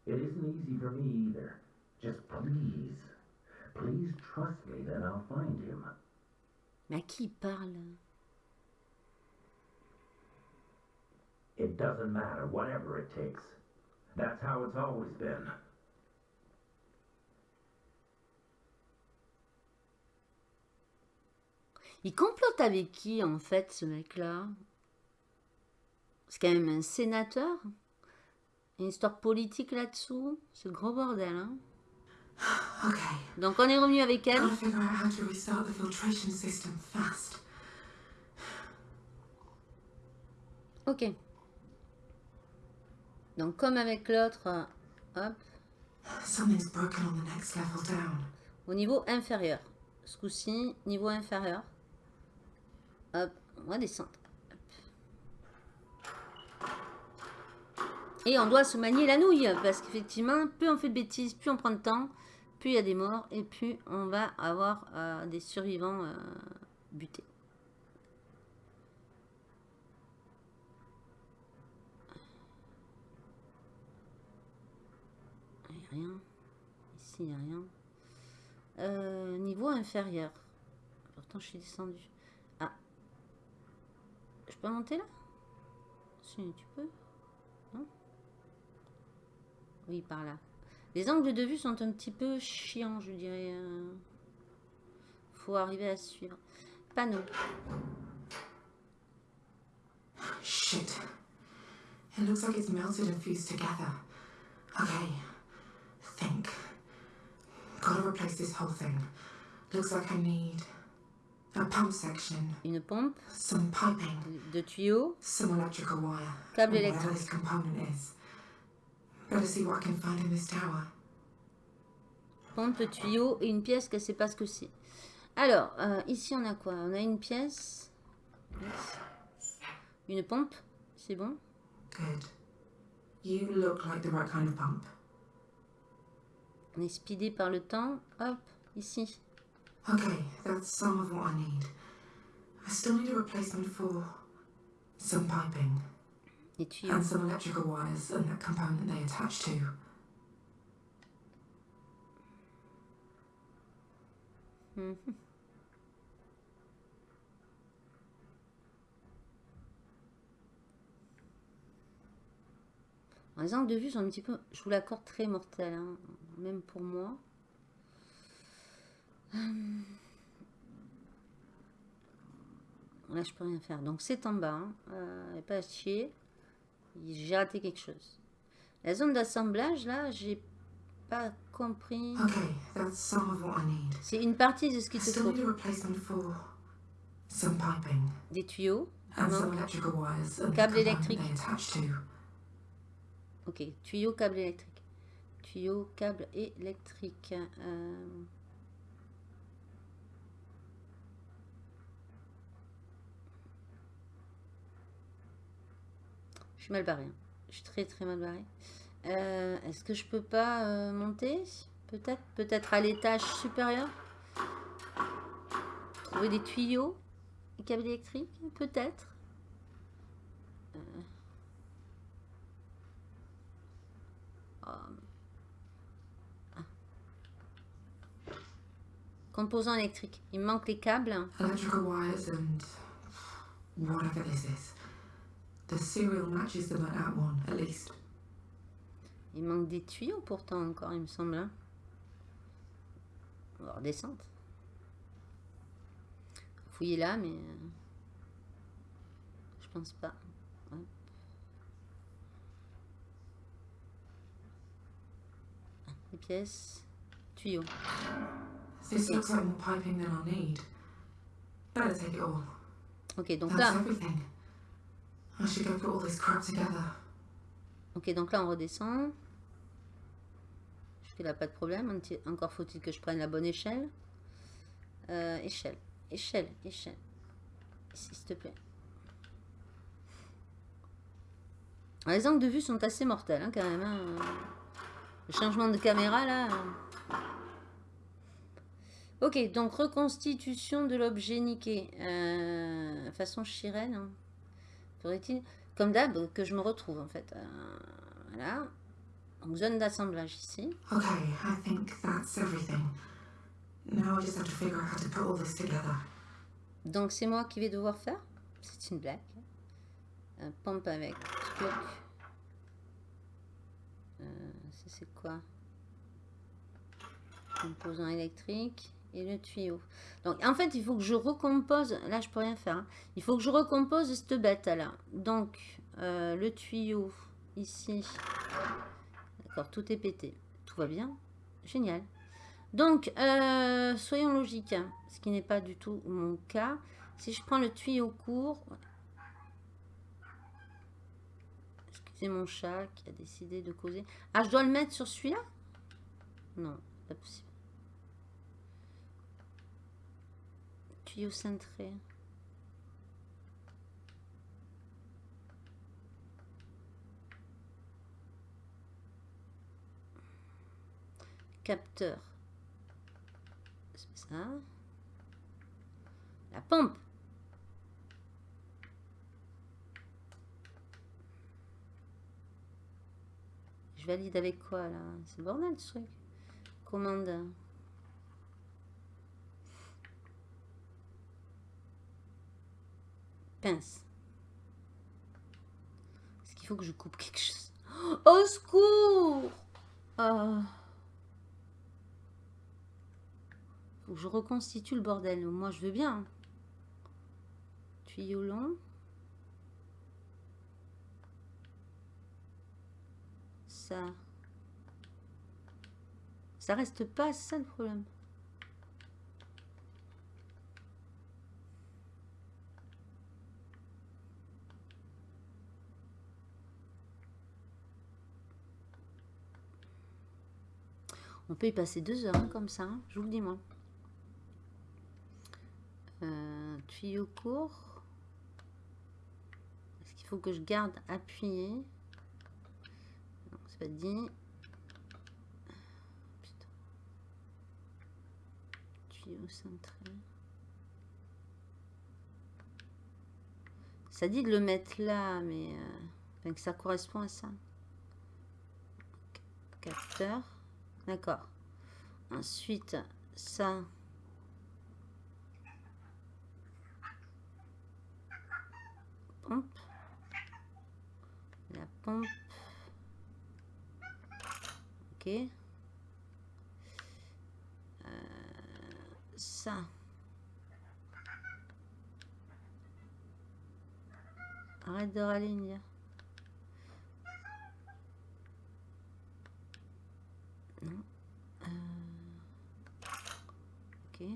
It isn't easy for me either. Just please, please trust me that I'll find him. Mais à qui il parle? It doesn't matter, whatever it takes. That's how it's always been. Il complote avec qui en fait ce mec-là? C'est quand même un sénateur? Une histoire politique là-dessous? C'est le gros bordel. Hein? Okay. Donc on est revenu avec elle? Ok. Donc comme avec l'autre, hop, Something's broken on the next level down. au niveau inférieur. Ce coup-ci, niveau inférieur. Hop, on va descendre. Et on doit se manier la nouille, parce qu'effectivement, plus on fait de bêtises, plus on prend de temps, plus il y a des morts, et plus on va avoir euh, des survivants euh, butés. Rien. Ici, il n'y a rien. Euh, niveau inférieur. Pourtant, je suis descendu. Peux monter là? Si, tu peux Non? Oui, par là. Les angles de vue sont un petit peu chiants, je dirais. euh. Faut arriver à suivre. Panneau. Shit. It looks like it's melted and fused together. Okay. Think. Gotta replace this whole thing. Looks like I need a pump section, Une pompe. some piping, De tuyaux. some electrical wire. Câble électrique. this component is. Better see what I can find in this tower. Pompe, tuyau et une pièce qu'elle sait pas ce que c'est. Alors, euh, ici on a quoi? On a une pièce. Une pompe. C'est bon? Good. You look like the right kind of pump. On est speedé par le temps. Hop, ici. Okay, that's some of what I need. I still need a replacement for some piping and some electrical wires and that component they attach to. Mhm. Les angles de vue sont un petit peu, je vous l'accorde, très mortels, hein, même pour moi. Hum. Là, je peux rien faire. Donc, c'est en bas. Hein. Euh, pas à chier. J'ai raté quelque chose. La zone d'assemblage, là, j'ai pas compris. Okay, that's some of what I need. C'est une partie de ce I qu'il te faut. some piping Des tuyaux. Câble électrique. Ok, tuyau, câble électrique. Tuyau, câble électrique. Euh, Je suis mal barré. Hein. Je suis très très mal barré. Euh, est-ce que je peux pas euh, monter? Peut-être peut-être à l'étage supérieur? Trouver des tuyaux Des câbles électriques? Peut-être euh. ah. Composants électriques. Il manque les câbles. The serial matches Act 1, at least. Il manque des tuyaux pourtant encore, il me semble. hein. On va redescendre. Fouiller là, mais... euh, Je pense pas. Ah, Les pièces. Tuyaux. This looks like more piping than I'll need. Better take it all. Ok, donc That's là... everything. I should put all this. Ok, donc là on redescend. Jusque là, pas de problème. Encore faut-il que je prenne la bonne échelle. Euh, échelle, échelle, échelle. S'il te plaît. Ah, Les angles de vue sont assez mortels, hein, quand même. hein. Le changement de caméra, là. Ok, donc reconstitution de l'objet niqué. Euh, façon chirène. hein. Faudrait-il, comme d'hab, que je me retrouve, en fait. Euh, voilà. Donc, zone d'assemblage ici. Okay, I think that's everything. Now I just have to figure out how to put all this together. Donc c'est moi qui vais devoir faire. C'est une blague. Un pompe avec truc. Euh, c'est quoi? Composant électrique et le tuyau. Donc en fait il faut que je recompose. Là je peux rien faire. hein. Il faut que je recompose cette bête là. Donc euh, le tuyau ici. D'accord, tout est pété. Tout va bien. Génial. Donc, euh, soyons logiques, hein, ce qui n'est pas du tout mon cas. Si je prends le tuyau court, excusez mon chat qui a décidé de causer. Ah, je dois le mettre sur celui-là? Non, pas possible. Tuyau cintré. Capteur. C'est ça. La pompe. Je valide avec quoi là? C'est le bordel ce truc. Commande. Est-ce qu'il faut que je coupe quelque chose? Au secours Ah. Je reconstitue le bordel. Moi, je veux bien. Tuyau long. Ça. Ça reste pas, ça le problème. On peut y passer deux heures hein, comme ça, hein, je vous le dis moi. Euh, tuyau court. Est-ce qu'il faut que je garde appuyé? Non, c'est pas dit. Putain. Tuyau centré. Ça dit de le mettre là, mais euh, que ça correspond à ça. Capteur. D'accord. Ensuite, ça. Pompe. La pompe. Ok. Euh, ça. Arrête de râler. Non. Euh, Ok.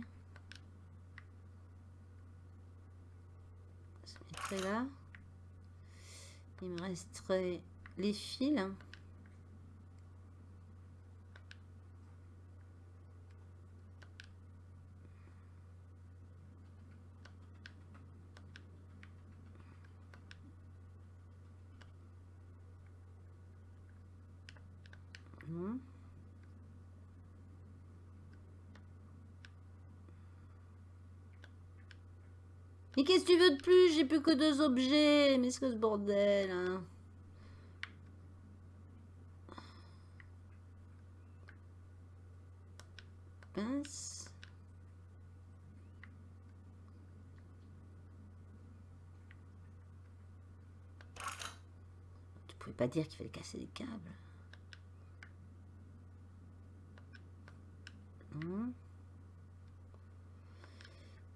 Ça mettrait là. Il me resterait les fils. Mais qu'est-ce que tu veux de plus? J'ai plus que deux objets. Mais ce que ce bordel, hein. Pince. Tu pouvais pas dire qu'il fallait casser les câbles. Hum.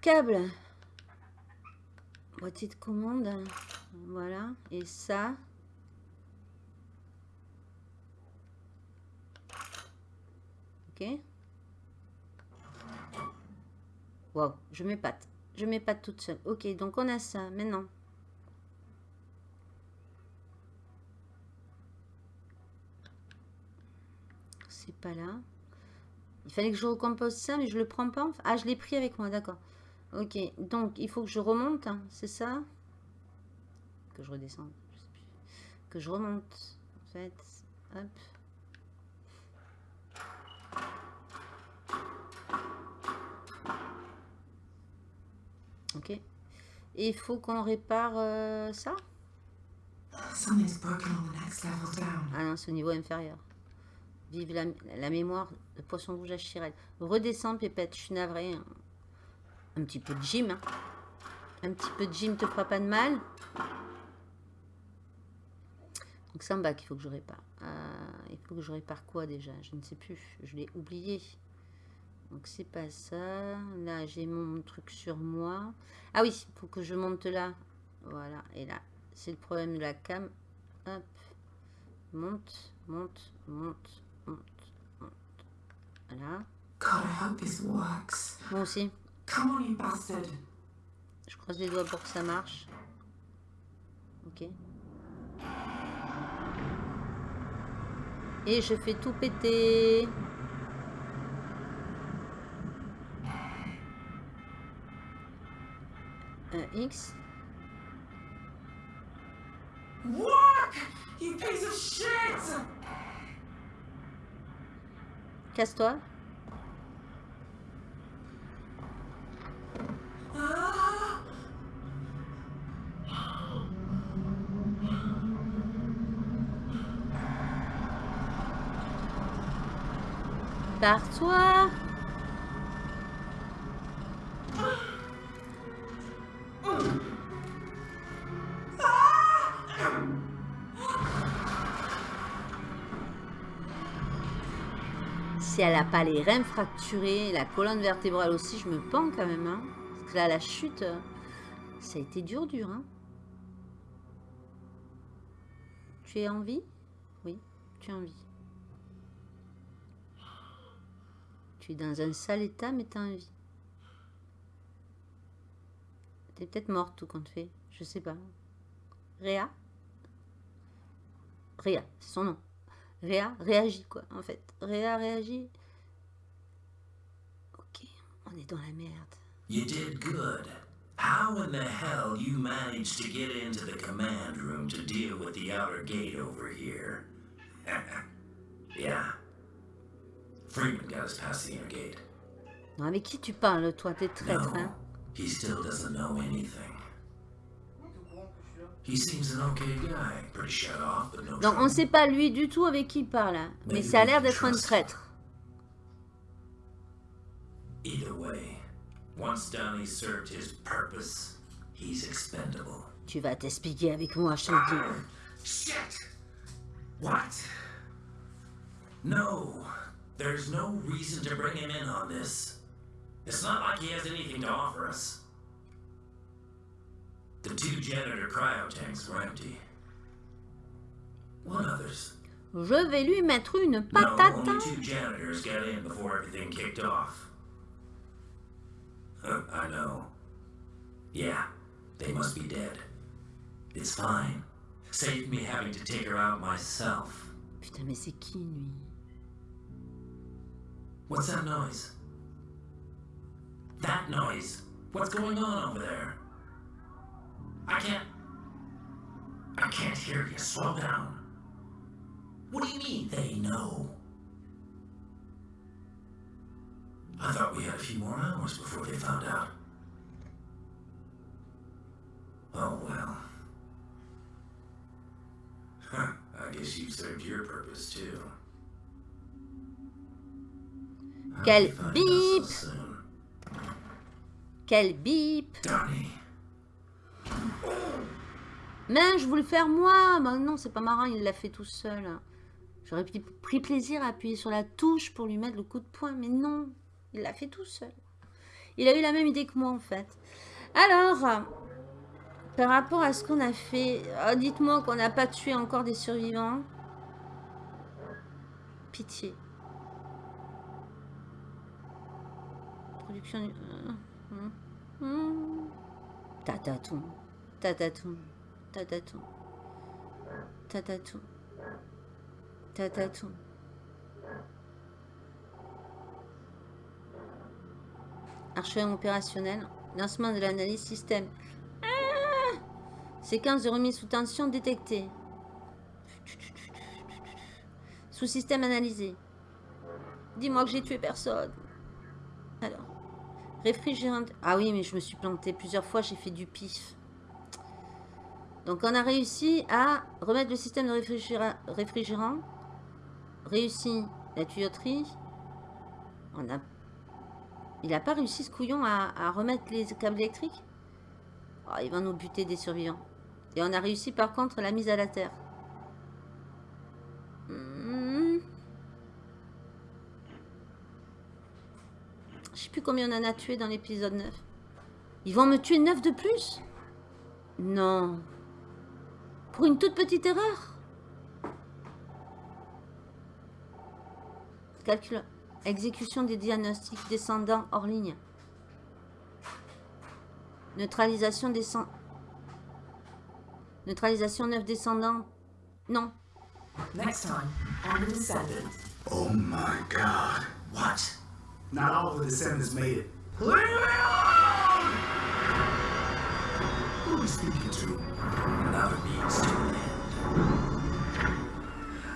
Câble Boîtier de commande. Voilà. Et ça. Ok. Wow, je m'épate. Je m'épate toute seule. Ok, donc on a ça. Maintenant. C'est pas là. Il fallait que je recompose ça, mais je le prends pas. Ah, je l'ai pris avec moi, d'accord. Ok, donc il faut que je remonte, hein, c'est ça? Que je redescende, je sais plus. Que je remonte, en fait. Hop. Ok. Et il faut qu'on répare euh, ça? Ah non, c'est au niveau inférieur. Vive la, la mémoire de poisson rouge à Chirel. Redescends, Pépette, je suis navrée. hein. Un petit peu de gym. hein. Un petit peu de gym te fera pas de mal. Donc c'est en bas qu'il faut que je répare. Euh, il faut que je répare quoi déjà? Je ne sais plus. Je l'ai oublié. Donc c'est pas ça. Là j'ai mon truc sur moi. Ah oui, il faut que je monte là. Voilà. Et là, c'est le problème de la cam. Hop. Monte, monte, monte, monte, monte. Voilà. God, I hope this works. Moi aussi. Come on, you bastard. Je croise les doigts pour que ça marche. Ok. Et je fais tout péter. Un X. Work! You piece of shit! Casse-toi. Ah! Pars-toi. Si elle n'a pas les reins fracturés, la colonne vertébrale aussi, je me pends quand même. hein. Parce que là, la chute, ça a été dur, dur. hein. Tu es en vie? Oui, tu es en vie. Tu es dans un sale état, mais tu as en vie. T'es peut-être morte, tout compte fait. Je sais pas. Réa? Réa, c'est son nom. Réa réagit, quoi, en fait. Réa réagit. Ok, on est dans la merde. You did good. How in the hell you managed to get into the command room to deal with the outer gate over here? yeah. Freeman got us past the inner gate. Non, avec qui tu parles, toi? T'es traître, hein he still doesn't know anything. He seems an okay guy, pretty shut off, but no Donc, on sait pas lui du tout avec qui il parle, hein. mais ça a l'air d'être un traître. Either way, once served his purpose, he's expendable. Tu vas t'expliquer avec moi, je te le dis. Shit! What? No, there's no reason to bring him in on this. It's not like he has anything to offer us. The two janitor cryo tanks were empty. What others? Je vais lui mettre une patate. No, only two janitors got in before everything kicked off. Huh, I know. Yeah, they must be dead. It's fine. Saved me having to take her out myself. Putain, mais c'est qui, lui What's that noise? That noise? What's going on over there? I can't. I can't hear you. Slow down. What do you mean they know? I thought we had a few more hours before they found out. Oh well. Huh, I guess you served your purpose too. Quel soon. Quel bip. Mais je voulais faire moi. Bah non, c'est pas marrant, il l'a fait tout seul. J'aurais pris plaisir à appuyer sur la touche pour lui mettre le coup de poing, mais non, il l'a fait tout seul. Il a eu la même idée que moi en fait. Alors, par rapport à ce qu'on a fait, oh, dites-moi qu'on n'a pas tué encore des survivants. Pitié. Production du... Euh, hmm. Tatatou. Tatatou. Tatatou. Tatatou. Tatatou. Archivage opérationnel. Lancement de l'analyse système. Ah Séquence de remise sous tension détectée. Sous-système analysé. Dis-moi que j'ai tué personne. Réfrigérant. Ah oui, mais je me suis planté plusieurs fois. J'ai fait du pif. Donc, on a réussi à remettre le système de réfrigérant. Réussi la tuyauterie. On a il n'a pas réussi ce couillon à, remettre les câbles électriques? Oh, Il va nous buter des survivants. Et on a réussi par contre la mise à la terre. Plus combien on en a tué dans l'épisode 9. Ils vont me tuer 9 de plus? Non. Pour une toute petite erreur? Calcule. Exécution des diagnostics descendants hors ligne. Neutralisation descend... Neutralisation 9 descendants. Non. Next time on the Descendant. Oh my god. What? Not all of the Descendants made it. Leave me alone! Who are we speaking to? Another means to an end.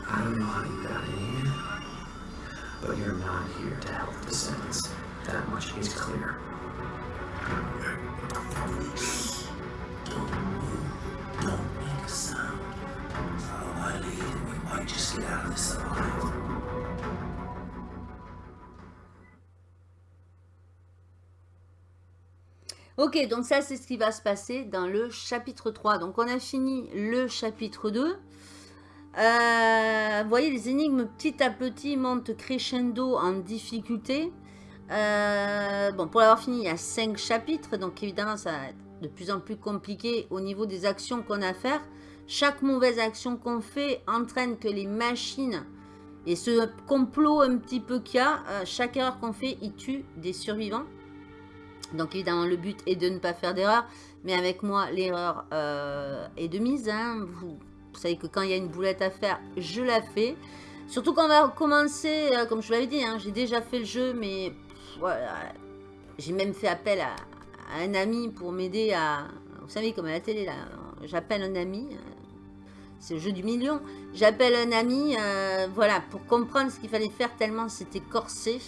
I don't know how you got in here. But you're not here to help the Descendants. That much is clear. Don't move. Don't make a sound. Follow my lead and we might just get out of this alive. Ok, donc ça c'est ce qui va se passer dans le chapitre 3. Donc on a fini le chapitre 2. Euh, vous voyez, les énigmes petit à petit montent crescendo en difficulté. Euh, bon, pour l'avoir fini, il y a 5 chapitres, donc évidemment, ça va être de plus en plus compliqué au niveau des actions qu'on a à faire. Chaque mauvaise action qu'on fait entraîne que les machines et ce complot un petit peu qu'il y a, euh, chaque erreur qu'on fait, il tue des survivants. Donc évidemment, le but est de ne pas faire d'erreur, mais avec moi, l'erreur est de mise. Hein. Vous savez que quand il y a une boulette à faire, je la fais. Surtout quand on va commencer, euh, comme je vous l'avais dit, hein, j'ai déjà fait le jeu, mais voilà. J'ai même fait appel à, un ami pour m'aider à... Vous savez, comme à la télé, j'appelle un ami. Euh, c'est le jeu du million. J'appelle un ami, euh, voilà, pour comprendre ce qu'il fallait faire tellement c'était corsé.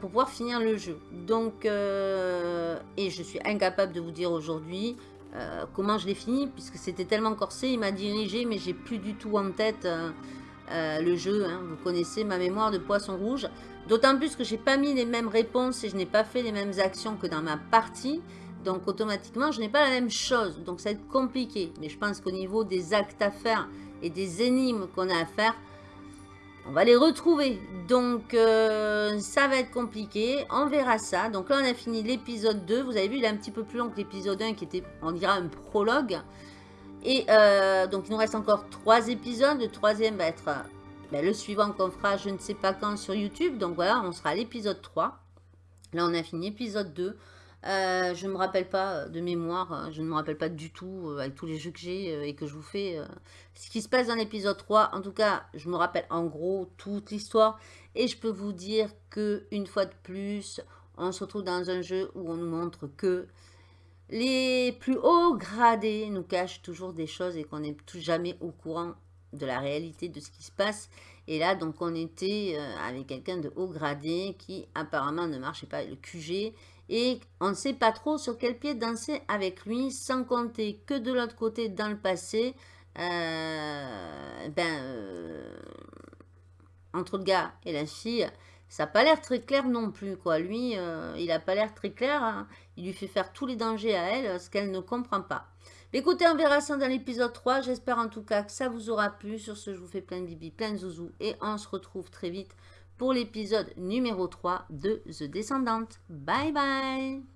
Pour pouvoir finir le jeu. Donc, et je suis incapable de vous dire aujourd'hui euh, comment je l'ai fini, puisque c'était tellement corsé, il m'a dirigé, mais j'ai plus du tout en tête euh, euh, le jeu. Hein. Vous connaissez ma mémoire de poisson rouge. D'autant plus que j'ai pas mis les mêmes réponses et je n'ai pas fait les mêmes actions que dans ma partie. Donc automatiquement, je n'ai pas la même chose. Donc ça va être compliqué. Mais je pense qu'au niveau des actes à faire et des énigmes qu'on a à faire, on va les retrouver. Donc, euh, ça va être compliqué. On verra ça. Donc là, on a fini l'épisode 2. Vous avez vu, il est un petit peu plus long que l'épisode 1 qui était, on dira, un prologue. Et euh, donc, il nous reste encore 3 épisodes. Le troisième va être ben, le suivant qu'on fera je ne sais pas quand sur YouTube. Donc voilà, on sera à l'épisode 3. Là, on a fini l'épisode 2. Euh, je ne me rappelle pas euh, de mémoire, euh, je ne me rappelle pas du tout avec tous les jeux que j'ai et que je vous fais ce qui se passe dans l'épisode 3. En tout cas, je me rappelle en gros toute l'histoire et je peux vous dire que une fois de plus, on se retrouve dans un jeu où on nous montre que les plus hauts gradés nous cachent toujours des choses et qu'on n'est jamais au courant de la réalité de ce qui se passe. Et là, donc, on était avec quelqu'un de haut gradé qui apparemment ne marchait pas, le QG, et on ne sait pas trop sur quel pied danser avec lui, sans compter que de l'autre côté, dans le passé, euh, ben, euh, entre le gars et la fille, ça n'a pas l'air très clair non plus, quoi. Lui, euh, il n'a pas l'air très clair. hein. Il lui fait faire tous les dangers à elle, ce qu'elle ne comprend pas. Écoutez, on verra ça dans l'épisode 3. J'espère en tout cas que ça vous aura plu. Sur ce, je vous fais plein de bibi, plein de zouzou. Et on se retrouve très vite pour l'épisode numéro 3 de The Descendante. Bye bye